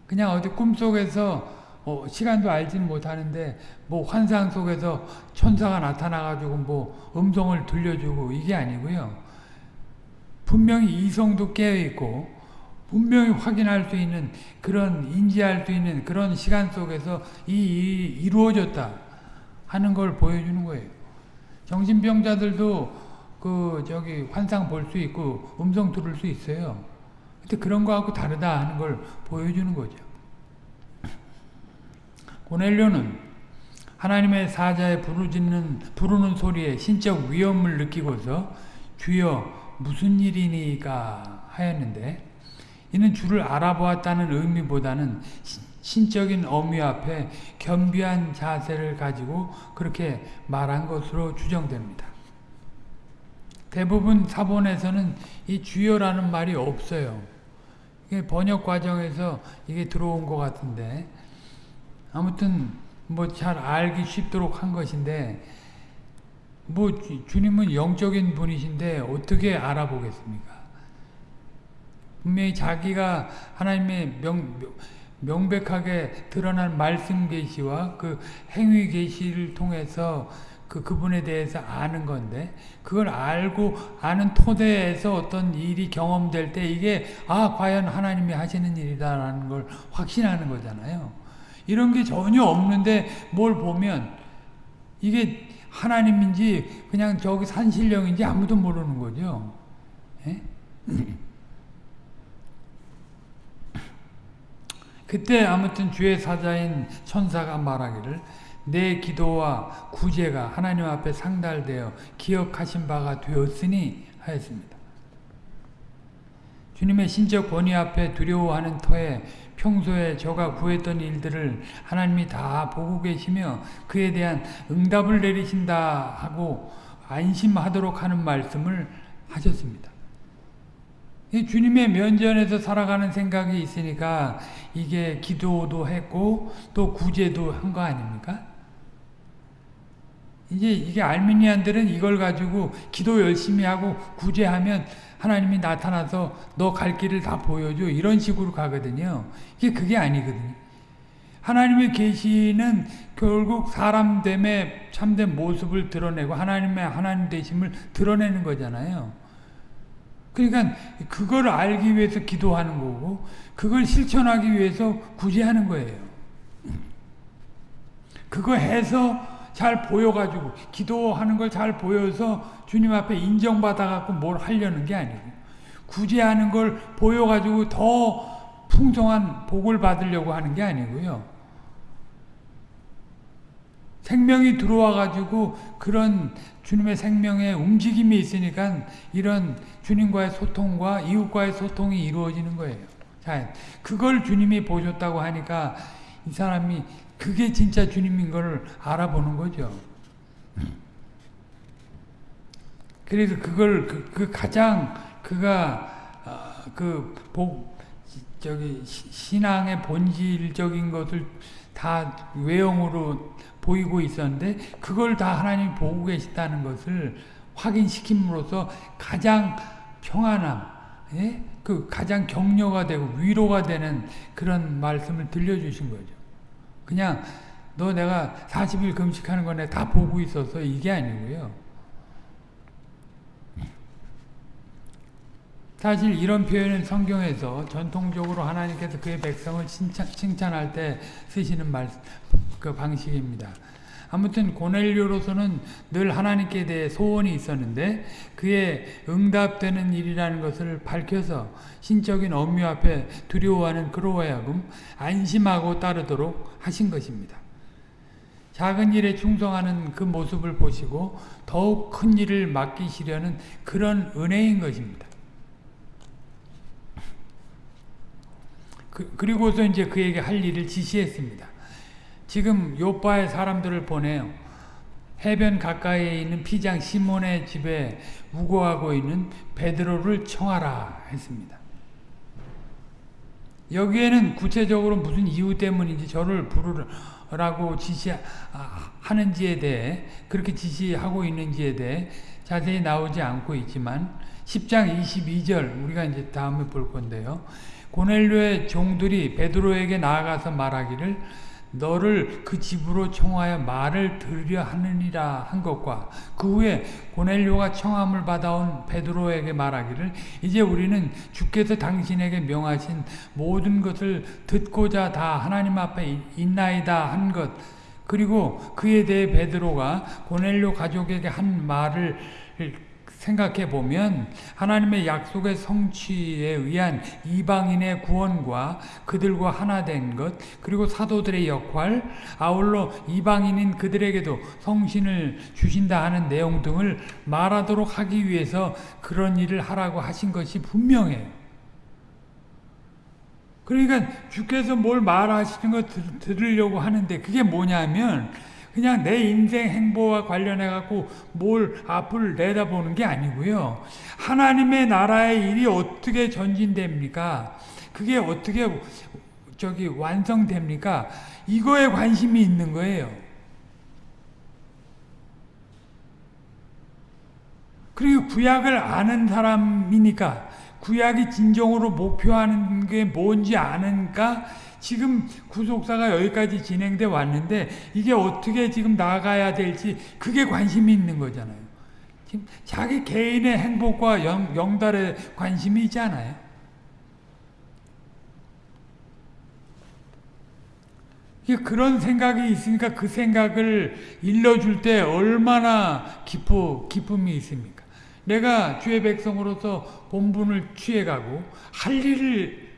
Speaker 1: 그냥 어디 꿈속에서 어, 시간도 알지는 못하는데 뭐 환상 속에서 천사가 나타나가지고 뭐 음성을 들려주고 이게 아니고요. 분명히 이성도 깨어있고 분명히 확인할 수 있는 그런 인지할 수 있는 그런 시간 속에서 이 일이 이루어졌다 하는 걸 보여주는 거예요. 정신병자들도 그 저기 환상 볼 수 있고 음성 들을 수 있어요. 근데 그런 거하고 다르다 하는 걸 보여주는 거죠. 고넬료는 하나님의 사자의 부르짖는 부르는 소리에 신적 위험을 느끼고서 주여 무슨 일이니까 하였는데 이는 주를 알아보았다는 의미보다는 신적인 어미 앞에 겸비한 자세를 가지고 그렇게 말한 것으로 추정됩니다. 대부분 사본에서는 이 주여라는 말이 없어요. 번역 과정에서 이게 들어온 것 같은데 아무튼 뭐 잘 알기 쉽도록 한 것인데 뭐 주님은 영적인 분이신데 어떻게 알아보겠습니까? 분명히 자기가 하나님의 명, 명백하게 드러난 말씀 계시와 그 행위 계시를 통해서 그 그분에 대해서 아는 건데 그걸 알고 아는 토대에서 어떤 일이 경험될 때 이게 아 과연 하나님이 하시는 일이다라는 걸 확신하는 거잖아요. 이런 게 전혀 없는데 뭘 보면 이게 하나님인지 그냥 저기 산신령인지 아무도 모르는 거죠. 예? 그때 아무튼 주의 사자인 천사가 말하기를 내 기도와 구제가 하나님 앞에 상달되어 기억하신 바가 되었으니 하였습니다. 주님의 신적 권위 앞에 두려워하는 터에 평소에 저가 구했던 일들을 하나님이 다 보고 계시며 그에 대한 응답을 내리신다 하고 안심하도록 하는 말씀을 하셨습니다. 주님의 면전에서 살아가는 생각이 있으니까 이게 기도도 했고 또 구제도 한 거 아닙니까? 이제 이게 알미니안들은 이걸 가지고 기도 열심히 하고 구제하면 하나님이 나타나서 너 갈 길을 다 보여줘 이런 식으로 가거든요. 이게 그게 아니거든요. 하나님의 계시는 결국 사람 됨의 참된 모습을 드러내고 하나님의 하나님 되심을 드러내는 거잖아요. 그러니까 그걸 알기 위해서 기도하는 거고 그걸 실천하기 위해서 구제하는 거예요. 그거 해서 잘 보여가지고 기도하는 걸 잘 보여서 주님 앞에 인정받아갖고 뭘 하려는 게 아니고 구제하는 걸 보여가지고 더 풍성한 복을 받으려고 하는 게 아니고요. 생명이 들어와가지고 그런 주님의 생명의 움직임이 있으니까 이런 주님과의 소통과 이웃과의 소통이 이루어지는 거예요. 자, 그걸 주님이 보셨다고 하니까 이 사람이 그게 진짜 주님인 걸 알아보는 거죠. 그래서 그걸 그, 그 가장 그가 어, 그복 저기 신앙의 본질적인 것을 다 외형으로 보이고 있었는데 그걸 다 하나님이 보고 계시다는 것을 확인시킴으로써 가장 평안함, 예? 그 가장 격려가 되고 위로가 되는 그런 말씀을 들려주신 거죠. 그냥 너 내가 40일 금식하는 거 내가 다 보고 있어서 이게 아니고요. 사실 이런 표현은 성경에서 전통적으로 하나님께서 그의 백성을 칭찬, 할때 쓰시는 말, 그 방식입니다. 아무튼 고넬료로서는 늘 하나님께 대해 소원이 있었는데 그의 응답되는 일이라는 것을 밝혀서 신적인 엄유 앞에 두려워하는 그로하여금 안심하고 따르도록 하신 것입니다. 작은 일에 충성하는 그 모습을 보시고 더욱 큰 일을 맡기시려는 그런 은혜인 것입니다. 그, 리고서 이제 그에게 할 일을 지시했습니다. 지금 요바의 사람들을 보내요. 해변 가까이에 있는 피장 시몬의 집에 우거하고 있는 베드로를 청하라 했습니다. 여기에는 구체적으로 무슨 이유 때문인지 저를 부르라고 지시하는지에 대해 그렇게 지시하고 있는지에 대해 자세히 나오지 않고 있지만 10장 22절 우리가 이제 다음에 볼 건데요. 고넬료의 종들이 베드로에게 나아가서 말하기를 너를 그 집으로 청하여 말을 들으려 하느니라 한 것과 그 후에 고넬료가 청함을 받아온 베드로에게 말하기를 이제 우리는 주께서 당신에게 명하신 모든 것을 듣고자 다 하나님 앞에 있나이다 한 것. 그리고 그에 대해 베드로가 고넬료 가족에게 한 말을 생각해 보면 하나님의 약속의 성취에 의한 이방인의 구원과 그들과 하나 된 것, 그리고 사도들의 역할, 아울러 이방인인 그들에게도 성신을 주신다 하는 내용 등을 말하도록 하기 위해서 그런 일을 하라고 하신 것이 분명해요. 그러니까 주께서 뭘 말하시는 거 들으려고 하는데 그게 뭐냐면 그냥 내 인생 행보와 관련해 갖고 뭘 앞을 내다보는 게 아니고요. 하나님의 나라의 일이 어떻게 전진됩니까? 그게 어떻게 저기 완성됩니까? 이거에 관심이 있는 거예요. 그리고 구약을 아는 사람이니까 구약이 진정으로 목표하는 게 뭔지 아는가 지금 구속사가 여기까지 진행돼 왔는데 이게 어떻게 지금 나가야 될지 그게 관심이 있는 거잖아요. 지금 자기 개인의 행복과 영, 영달에 관심이 있잖아요. 그런 생각이 있으니까 그 생각을 일러줄 때 얼마나 기뻐, 기쁨이 있습니까? 내가 주의 백성으로서 본분을 취해가고 할 일을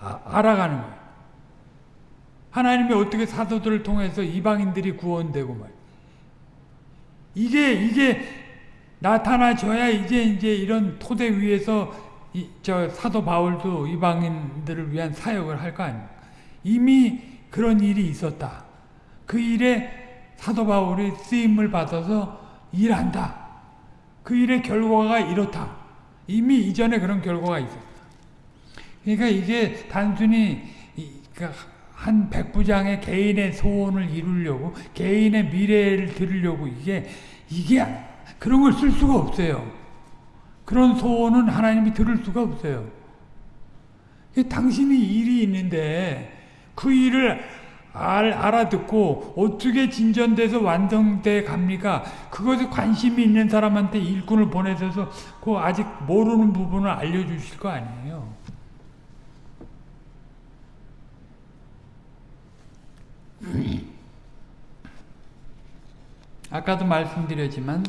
Speaker 1: 아, 알아가는 거예요. 하나님이 어떻게 사도들을 통해서 이방인들이 구원되고 말. 이게 이게 나타나줘야 이제 이제 이런 토대 위에서 이, 저 사도 바울도 이방인들을 위한 사역을 할 거 아닙니까? 이미 그런 일이 있었다. 그 일에 사도 바울이 쓰임을 받아서 일한다. 그 일의 결과가 이렇다. 이미 이전에 그런 결과가 있었다. 그러니까 이게 단순히 이, 그러니까 한 백부장의 개인의 소원을 이루려고 개인의 미래를 들으려고 이게 이게 그런 걸 쓸 수가 없어요. 그런 소원은 하나님이 들을 수가 없어요. 당신이 일이 있는데 그 일을 알, 알아듣고 어떻게 진전돼서 완성돼 갑니까? 그것에 관심이 있는 사람한테 일꾼을 보내셔서 그 아직 모르는 부분을 알려주실 거 아니에요. 아까도 말씀드렸지만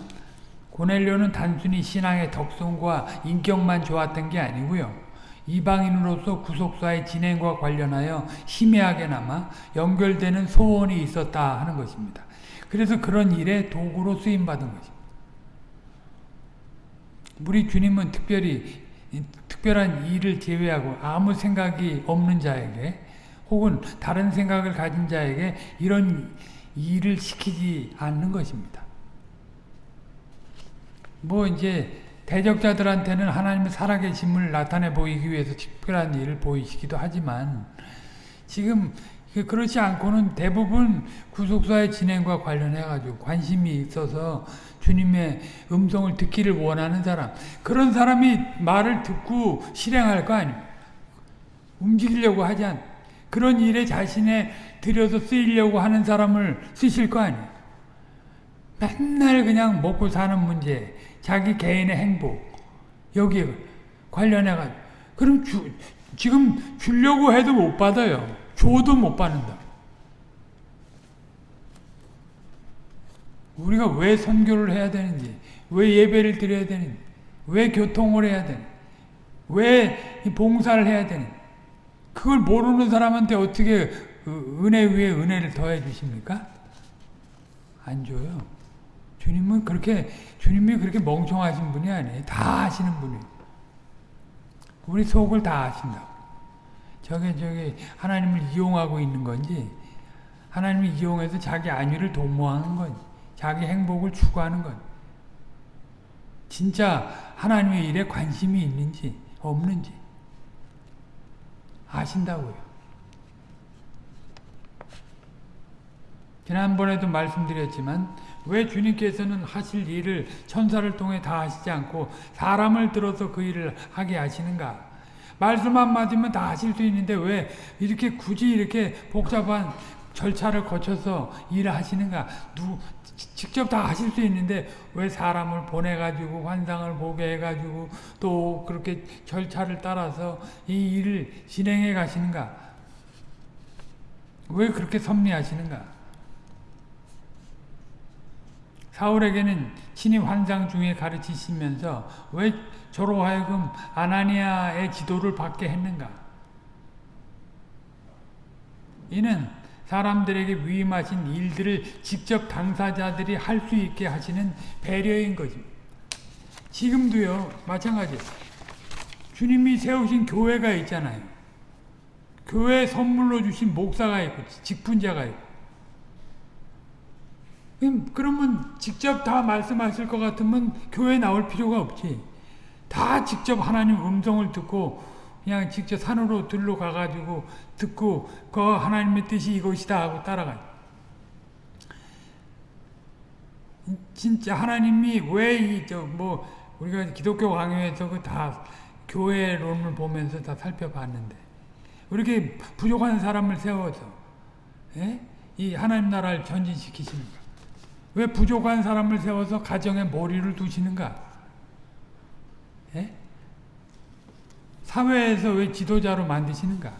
Speaker 1: 고넬료는 단순히 신앙의 덕성과 인격만 좋았던 게 아니고요. 이방인으로서 구속사의 진행과 관련하여 희미하게나마 연결되는 소원이 있었다 하는 것입니다. 그래서 그런 일에 도구로 쓰임받은 것입니다. 우리 주님은 특별히 특별한 일을 제외하고 아무 생각이 없는 자에게 혹은 다른 생각을 가진 자에게 이런 일을 시키지 않는 것입니다. 뭐 이제 대적자들한테는 하나님의 살아계심을 나타내 보이기 위해서 특별한 일을 보이시기도 하지만 지금 그렇지 않고는 대부분 구속사의 진행과 관련해 가지고 관심이 있어서 주님의 음성을 듣기를 원하는 사람 그런 사람이 말을 듣고 실행할 거 아닙니까? 움직이려고 하지 않 그런 일에 자신의 들여서 쓰이려고 하는 사람을 쓰실 거 아니에요. 맨날 그냥 먹고 사는 문제, 자기 개인의 행복, 여기에 관련해가지고. 그럼 주, 지금 주려고 해도 못 받아요. 줘도 못 받는다. 우리가 왜 선교를 해야 되는지, 왜 예배를 드려야 되는지, 왜 교통을 해야 되는지, 왜 봉사를 해야 되는지, 그걸 모르는 사람한테 어떻게 은혜 위에 은혜를 더해 주십니까? 안 줘요. 주님은 그렇게 주님이 그렇게 멍청하신 분이 아니에요. 다 아시는 분이에요. 우리 속을 다 아신다. 저게 저게 하나님을 이용하고 있는 건지 하나님을 이용해서 자기 안위를 도모하는 건지 자기 행복을 추구하는 건지 진짜 하나님의 일에 관심이 있는지 없는지 아신다고요. 지난번에도 말씀드렸지만 왜 주님께서는 하실 일을 천사를 통해 다 하시지 않고 사람을 들어서 그 일을 하게 하시는가? 말씀 한마디면 다 하실 수 있는데 왜 이렇게 굳이 이렇게 복잡한 절차를 거쳐서 일을 하시는가? 누, 직접 다 하실 수 있는데 왜 사람을 보내가지고 환상을 보게 해가지고 또 그렇게 절차를 따라서 이 일을 진행해 가시는가? 왜 그렇게 섭리하시는가? 사울에게는 친히 환상 중에 가르치시면서 왜 저로 하여금 아나니아의 지도를 받게 했는가? 이는 사람들에게 위임하신 일들을 직접 당사자들이 할 수 있게 하시는 배려인 거지. 지금도요, 마찬가지예요. 주님이 세우신 교회가 있잖아요. 교회 선물로 주신 목사가 있고, 직분자가 있고. 그러면 직접 다 말씀하실 것 같으면 교회 나올 필요가 없지. 다 직접 하나님 음성을 듣고 그냥 직접 산으로 들러 가가지고 듣고 그 하나님의 뜻이 이것이다 하고 따라가. 진짜 하나님이 왜이저뭐 우리가 기독교 강요에서 그 다 교회론을 보면서 다 살펴봤는데 이렇게 부족한 사람을 세워서 예? 이 하나님 나라를 전진시키십니까? 왜 부족한 사람을 세워서 가정에 머리를 두시는가? 예? 사회에서 왜 지도자로 만드시는가?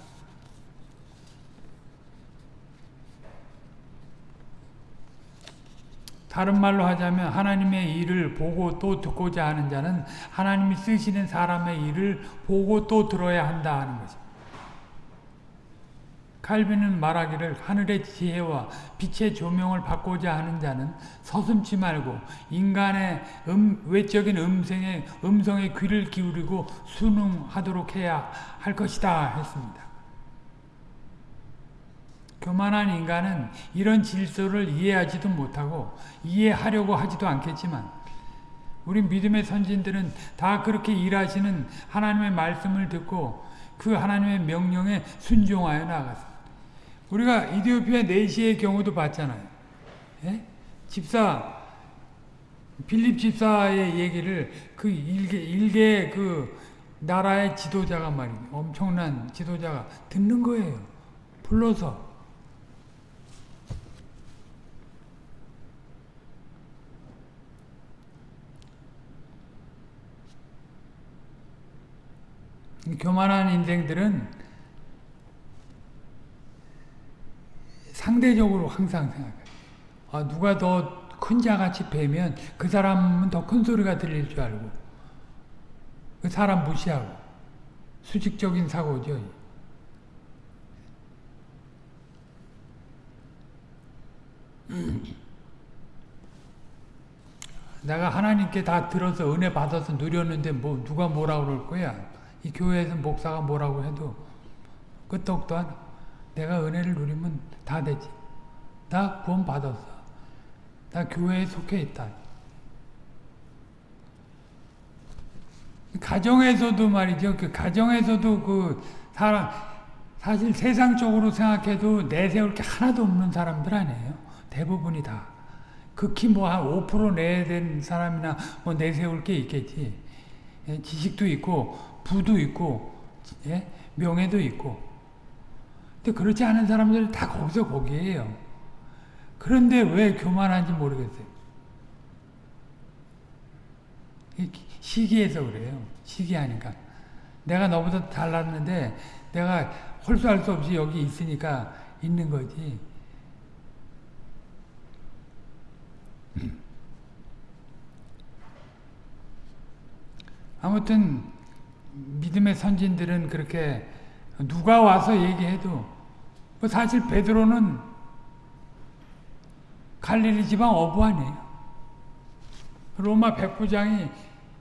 Speaker 1: 다른 말로 하자면 하나님의 일을 보고 또 듣고자 하는 자는 하나님이 쓰시는 사람의 일을 보고 또 들어야 한다 하는 거죠. 칼빈은 말하기를 하늘의 지혜와 빛의 조명을 받고자 하는 자는 서슴지 말고 인간의 음, 외적인 음성에, 음성에 귀를 기울이고 순응하도록 해야 할 것이다 했습니다. 교만한 인간은 이런 질서를 이해하지도 못하고 이해하려고 하지도 않겠지만 우리 믿음의 선진들은 다 그렇게 일하시는 하나님의 말씀을 듣고 그 하나님의 명령에 순종하여 나갔습니다. 우리가 이디오피아 내시의 경우도 봤잖아요. 예? 집사 빌립 집사의 얘기를 그 일개 일개 그 나라의 지도자가 말이에요. 엄청난 지도자가 듣는 거예요. 불러서 교만한 인생들은 상대적으로 항상 생각해요. 아, 누가 더 큰 자같이 뵈면 그 사람은 더 큰 소리가 들릴 줄 알고 그 사람 무시하고 수직적인 사고죠. 내가 하나님께 다 들어서 은혜 받아서 누렸는데 뭐 누가 뭐라 그럴 거야. 이 교회에서 목사가 뭐라고 해도 끄떡도 안 내가 은혜를 누리면 다 되지. 나 구원 받았어. 나 교회에 속해 있다. 가정에서도 말이죠. 그 가정에서도 그 사람 사실 세상적으로 생각해도 내세울 게 하나도 없는 사람들 아니에요. 대부분이 다. 극히 뭐 한 5% 내야 된 사람이나 뭐 내세울 게 있겠지. 예, 지식도 있고 부도 있고 예? 명예도 있고. 근데 그렇지 않은 사람들 다 거기서 거기에요. 그런데 왜 교만한지 모르겠어요. 시기해서 그래요. 시기하니까. 내가 너보다 잘났는데 내가 홀수할 수 없이 여기 있으니까 있는 거지. 아무튼 믿음의 선진들은 그렇게 누가 와서 얘기해도 뭐 사실 베드로는 갈릴리 지방 어부 아니에요. 로마 백부장이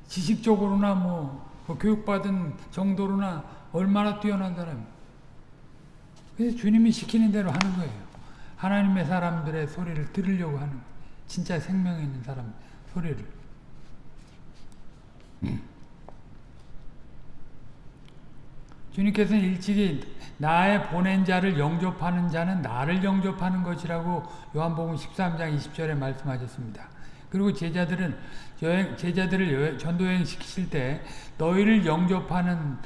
Speaker 1: 지식적으로나 뭐, 뭐 교육받은 정도로나 얼마나 뛰어난 사람. 그래서 주님이 시키는 대로 하는 거예요. 하나님의 사람들의 소리를 들으려고 하는. 진짜 생명 있는 사람 소리를. 주님께서는 일찍이 나의 보낸 자를 영접하는 자는 나를 영접하는 것이라고 요한복음 13장 20절에 말씀하셨습니다. 그리고 제자들은 여행, 제자들을 여행, 전도여행 시키실 때 너희를 영접하는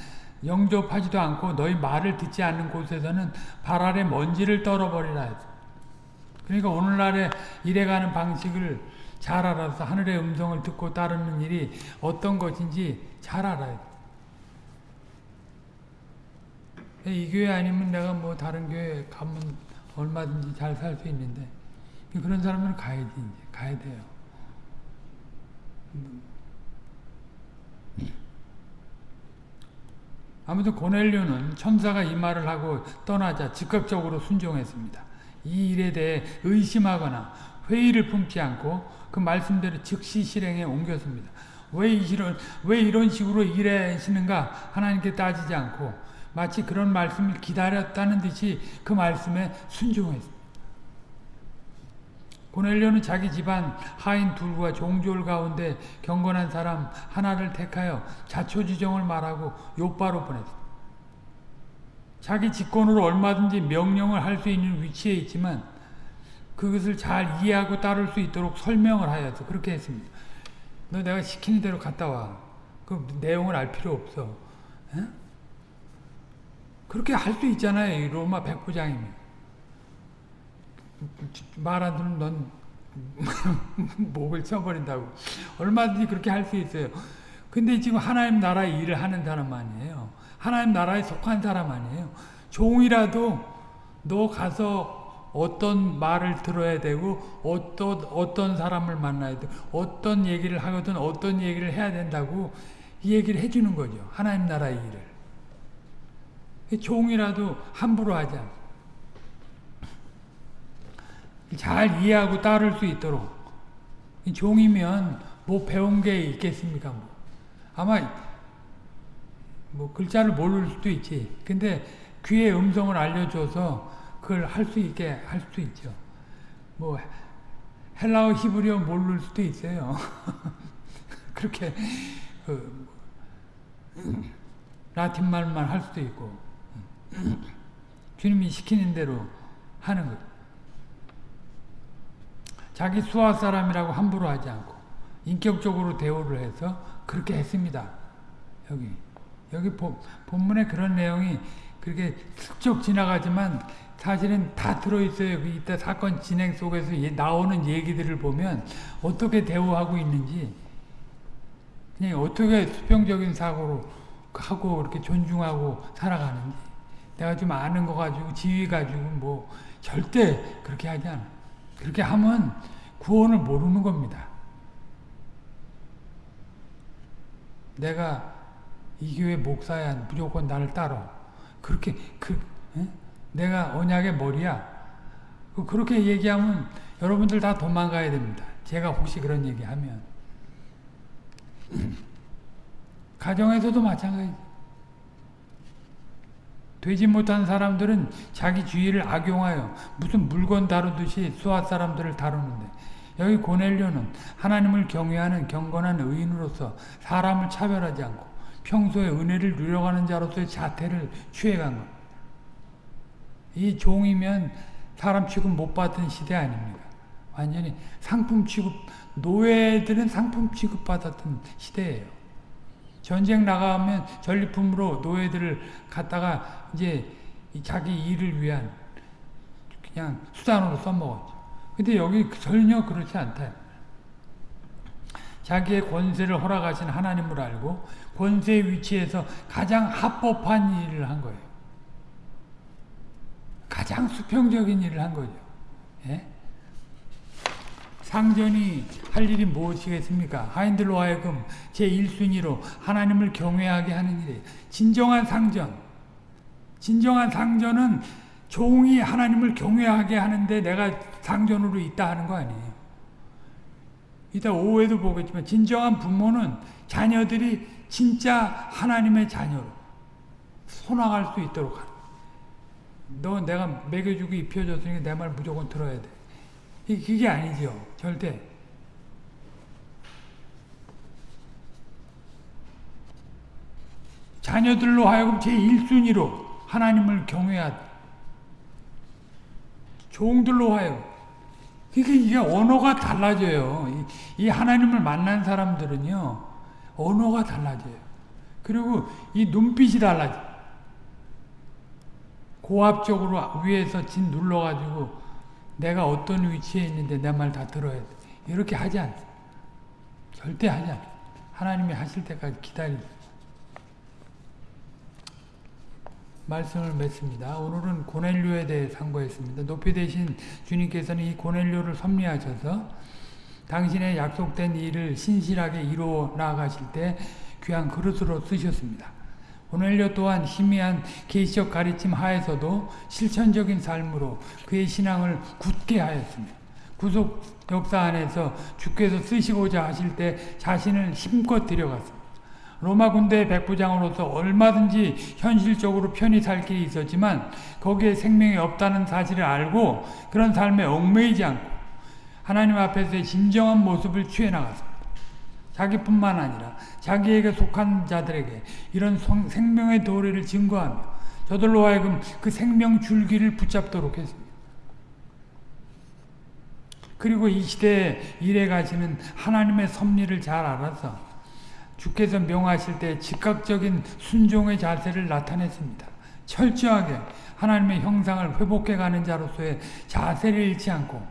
Speaker 1: 영접하지도 않고 너희 말을 듣지 않는 곳에서는 발 아래 먼지를 떨어버리라 그러니까 오늘날의 일해가는 방식을 잘 알아서 하늘의 음성을 듣고 따르는 일이 어떤 것인지 잘 알아야 이 교회 아니면 내가 뭐 다른 교회 가면 얼마든지 잘 살 수 있는데 그런 사람은 가야지 이제 가야 돼요. 아무튼 고넬료는 천사가 이 말을 하고 떠나자 즉각적으로 순종했습니다. 이 일에 대해 의심하거나 회의를 품지 않고 그 말씀대로 즉시 실행에 옮겼습니다. 왜 이런 왜 이런 식으로 일하시는가 하나님께 따지지 않고 마치 그런 말씀을 기다렸다는 듯이 그 말씀에 순종했습니다. 고넬료는 자기 집안 하인 둘과 종졸 가운데 경건한 사람 하나를 택하여 자초지정을 말하고 요바로 보냈습니다. 자기 직권으로 얼마든지 명령을 할 수 있는 위치에 있지만 그것을 잘 이해하고 따를 수 있도록 설명을 하여서 그렇게 했습니다. 너 내가 시키는 대로 갔다 와. 그 내용을 알 필요 없어. 에? 그렇게 할 수 있잖아요. 로마 백부장이면. 말 안 들으면 넌 목을 쳐버린다고. 얼마든지 그렇게 할 수 있어요. 근데 지금 하나님 나라의 일을 하는 사람 아니에요. 하나님 나라에 속한 사람 아니에요. 종이라도 너 가서 어떤 말을 들어야 되고 어떤 어떤 사람을 만나야 돼 어떤 얘기를 하거든 어떤 얘기를 해야 된다고 이 얘기를 해주는 거죠. 하나님 나라의 일을. 종이라도 함부로 하지 않잘 이해하고 따를 수 있도록 종이면 뭐 배운 게 있겠습니까? 뭐. 아마 뭐 글자를 모를 수도 있지. 근데 귀의 음성을 알려줘서 그걸 할 수 있게 할 수도 있죠. 뭐 헬라어 히브리어 모를 수도 있어요. 그렇게 그 라틴 말만 할 수도 있고 주님이 시키는 대로 하는 거예요. 자기 수하 사람이라고 함부로 하지 않고 인격적으로 대우를 해서 그렇게 했습니다. 여기 여기 본문에 그런 내용이 그렇게 슬쩍 지나가지만 사실은 다 들어있어요. 그 이따 사건 진행 속에서 나오는 얘기들을 보면 어떻게 대우하고 있는지 그냥 어떻게 수평적인 사고로 하고 이렇게 존중하고 살아가는지 내가 좀 아는 거 가지고 지위 가지고 뭐 절대 그렇게 하지 않아. 그렇게 하면 구원을 모르는 겁니다. 내가 이 교회 목사야 무조건 나를 따라. 그렇게 그 에? 내가 언약의 머리야. 그 그렇게 얘기하면 여러분들 다 도망가야 됩니다. 제가 혹시 그런 얘기하면 가정에서도 마찬가지. 되지 못한 사람들은 자기 주의를 악용하여 무슨 물건 다루듯이 수아 사람들을 다루는데 여기 고넬료는 하나님을 경외하는 경건한 의인으로서 사람을 차별하지 않고 평소에 은혜를 누려가는 자로서의 자태를 취해간 것. 이 종이면 사람 취급 못 받던 시대 아닙니까? 완전히 상품 취급, 노예들은 상품 취급 받았던 시대예요. 전쟁 나가면 전리품으로 노예들을 갖다가 이제 자기 일을 위한 그냥 수단으로 써먹었죠. 근데 여기 전혀 그렇지 않다. 자기의 권세를 허락하신 하나님을 알고 권세의 위치에서 가장 합법한 일을 한 거예요. 가장 수평적인 일을 한 거죠. 예? 상전이 할 일이 무엇이겠습니까? 하인들로 하여금 제1순위로 하나님을 경외하게 하는 일이에요. 진정한 상전. 진정한 상전은 종이 하나님을 경외하게 하는데 내가 상전으로 있다 하는 거 아니에요. 이따 오후에도 보겠지만 진정한 부모는 자녀들이 진짜 하나님의 자녀로 손아갈 수 있도록 하는 너 내가 먹여주고 입혀줬으니까 내 말 무조건 들어야 돼. 그게 아니죠. 절대. 자녀들로 하여금 제1순위로 하나님을 경외하 종들로 하여금 그러니까 이게 언어가 달라져요. 이 하나님을 만난 사람들은요. 언어가 달라져요. 그리고 이 눈빛이 달라져. 고압적으로 위에서 진 눌러가지고 내가 어떤 위치에 있는데 내 말 다 들어야 돼. 이렇게 하지 않 절대 하지 않 하나님이 하실 때까지 기다리 말씀을 맺습니다. 오늘은 고넬료에 대해 상고했습니다. 높이 되신 주님께서는 이 고넬료를 섭리하셔서 당신의 약속된 일을 신실하게 이루어 나가실 때 귀한 그릇으로 쓰셨습니다. 고넬료 또한 희미한 계시적 가르침 하에서도 실천적인 삶으로 그의 신앙을 굳게 하였습니다. 구속 역사 안에서 주께서 쓰시고자 하실 때 자신을 힘껏 들여갔습니다. 로마 군대의 백부장으로서 얼마든지 현실적으로 편히 살 길이 있었지만 거기에 생명이 없다는 사실을 알고 그런 삶에 얽매이지 않고 하나님 앞에서의 진정한 모습을 취해 나갔습니다. 자기뿐만 아니라 자기에게 속한 자들에게 이런 생명의 도리를 증거하며 저들로 하여금 그 생명 줄기를 붙잡도록 했습니다. 그리고 이 시대에 일해 가시는 하나님의 섭리를 잘 알아서 주께서 명하실 때 즉각적인 순종의 자세를 나타냈습니다. 철저하게 하나님의 형상을 회복해가는 자로서의 자세를 잃지 않고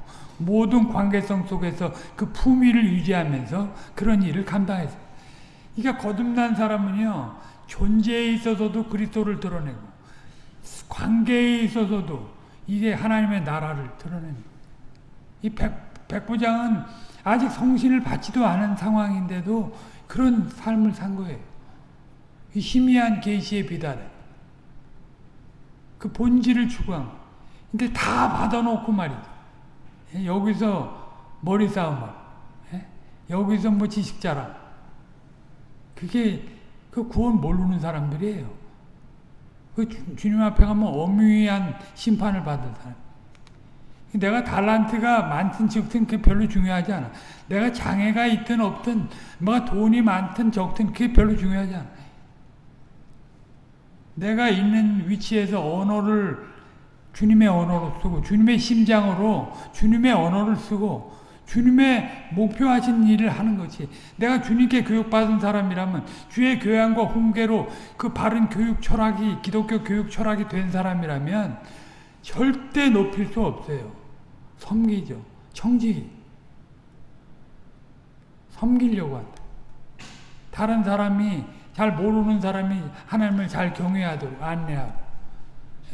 Speaker 1: 모든 관계성 속에서 그 품위를 유지하면서 그런 일을 감당했어요. 그러니까 거듭난 사람은요. 존재에 있어서도 그리스도를 드러내고 관계에 있어서도 이게 하나님의 나라를 드러내는 이 백, 백부장은 아직 성신을 받지도 않은 상황인데도 그런 삶을 산 거예요. 희미한 계시의 비달에 그 본질을 추구한 근데 다 받아놓고 말이죠. 예, 여기서 머리 싸움하고 예? 여기서 뭐 지식 자랑 그게 그 구원 모르는 사람들이에요. 그 주, 님 앞에 가면 엄위한 심판을 받은 사람. 내가 달란트가 많든 적든 그게 별로 중요하지 않아. 내가 장애가 있든 없든 뭐가 돈이 많든 적든 그게 별로 중요하지 않아. 내가 있는 위치에서 언어를 주님의 언어로 쓰고 주님의 심장으로 주님의 언어를 쓰고 주님의 목표하신 일을 하는 것이 내가 주님께 교육받은 사람이라면 주의 교양과 훈계로 그 바른 교육 철학이 기독교 교육 철학이 된 사람이라면 절대 높일 수 없어요. 섬기죠. 청지기. 섬기려고 한다. 다른 사람이 잘 모르는 사람이 하나님을 잘 경외하도록 안내하고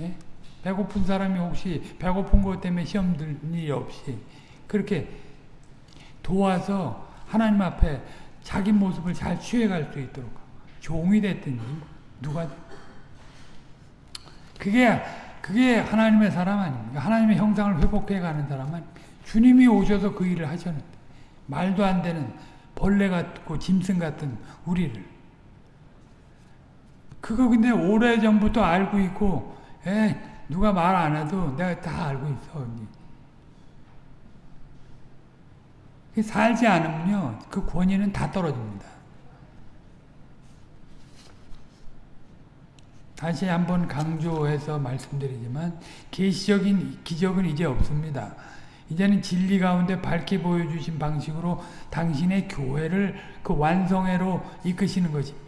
Speaker 1: 예? 배고픈 사람이 혹시 배고픈 것 때문에 시험 들 일이 없이 그렇게 도와서 하나님 앞에 자기 모습을 잘 취해갈 수 있도록 종이 됐든지 누가 그게 그게 하나님의 사람 아닙니까? 하나님의 형상을 회복해가는 사람 아닙니까? 주님이 오셔서 그 일을 하셨는데 말도 안 되는 벌레 같고 짐승 같은 우리를 그거 근데 오래전부터 알고 있고 에 누가 말 안 해도 내가 다 알고 있어 언니. 살지 않으면요 그 권위는 다 떨어집니다. 다시 한번 강조해서 말씀드리지만 계시적인 기적은 이제 없습니다. 이제는 진리 가운데 밝게 보여주신 방식으로 당신의 교회를 그 완성회로 이끄시는 것입니다.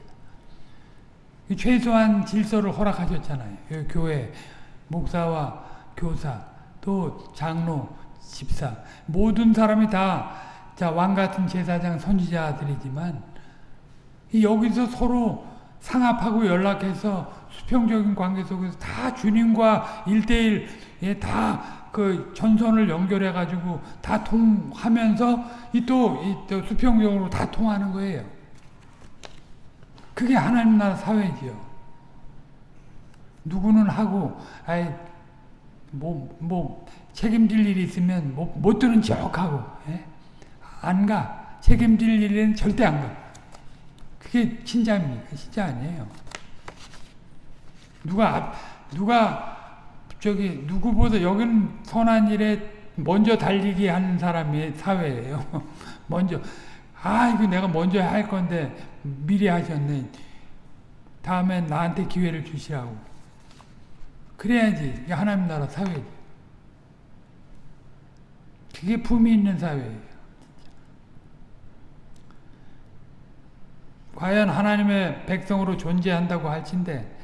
Speaker 1: 최소한 질서를 허락하셨잖아요. 교회 목사와 교사 또 장로 집사 모든 사람이 다왕 같은 제사장 선지자들이지만 여기서 서로 상합하고 연락해서 수평적인 관계 속에서 다 주님과 일대일 다그 전선을 연결해 가지고 다 통하면서 이또 또 수평적으로 다 통하는 거예요. 그게 하나님 나라 사회지요. 누구는 하고 아이 뭐, 뭐 책임질 일이 있으면 못, 못 들은 척하고 예? 안 가. 책임질 일에는 절대 안 가. 그게 신자입니까? 신자 아니에요. 누가 누가 저기 누구보다 여기는 선한 일에 먼저 달리기 하는 사람이 사회예요. 먼저 아 이거 내가 먼저 할 건데 미리 하셨네. 다음에 나한테 기회를 주시라고. 그래야지 하나님 나라 사회지. 그게 품이 있는 사회예요. 과연 하나님의 백성으로 존재한다고 할진데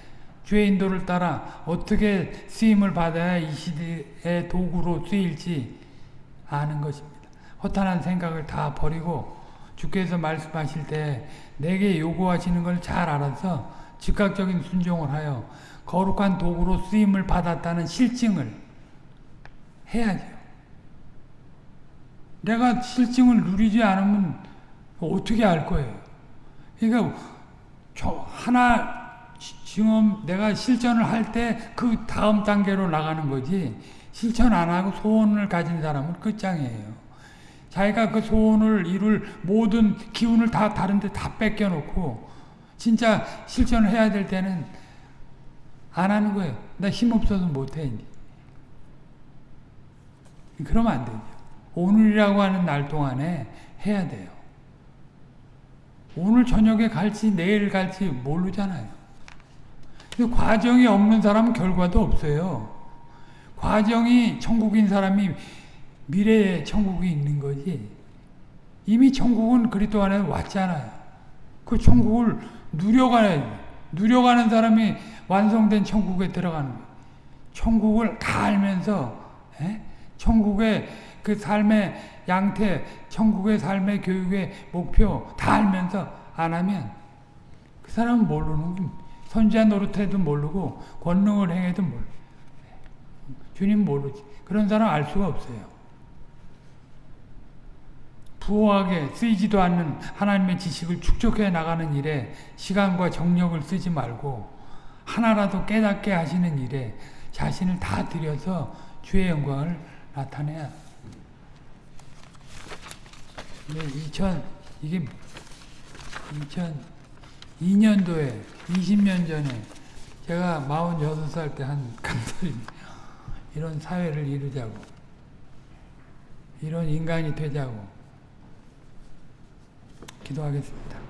Speaker 1: 주의 인도를 따라 어떻게 쓰임을 받아야 이 시대의 도구로 쓰일지 아는 것입니다. 허탄한 생각을 다 버리고 주께서 말씀하실 때 내게 요구하시는 걸 잘 알아서 즉각적인 순종을 하여 거룩한 도구로 쓰임을 받았다는 실증을 해야죠. 내가 실증을 누리지 않으면 어떻게 알 거예요? 그러니까 하나 지금 내가 실천을 할 때 그 다음 단계로 나가는 거지 실천 안 하고 소원을 가진 사람은 끝장이에요. 자기가 그 소원을 이룰 모든 기운을 다 다른데 다 뺏겨놓고 진짜 실천을 해야 될 때는 안 하는 거예요. 나 힘없어서 못해. 그러면 안 되죠. 오늘이라고 하는 날 동안에 해야 돼요. 오늘 저녁에 갈지 내일 갈지 모르잖아요. 과정이 없는 사람은 결과도 없어요. 과정이 천국인 사람이 미래에 천국이 있는 거지. 이미 천국은 그리스도 안에 왔잖아요. 그 천국을 누려가야 누려가는 사람이 완성된 천국에 들어가는 거예요. 천국을 다 알면서 에? 천국의 그 삶의 양태, 천국의 삶의 교육의 목표 다 알면서 안 하면 그 사람은 모르는 겁니다. 선지자 노릇해도 모르고 권능을 행해도 모르 주님 모르지. 그런 사람 알 수가 없어요. 부호하게 쓰이지도 않는 하나님의 지식을 축적해 나가는 일에 시간과 정력을 쓰지 말고 하나라도 깨닫게 하시는 일에 자신을 다 들여서 주의 영광을 나타내야. 2000 이게 2002년도에 20년 전에 제가 46살 때한 강설입니다. 이런 사회를 이루자고 이런 인간이 되자고 기도하겠습니다.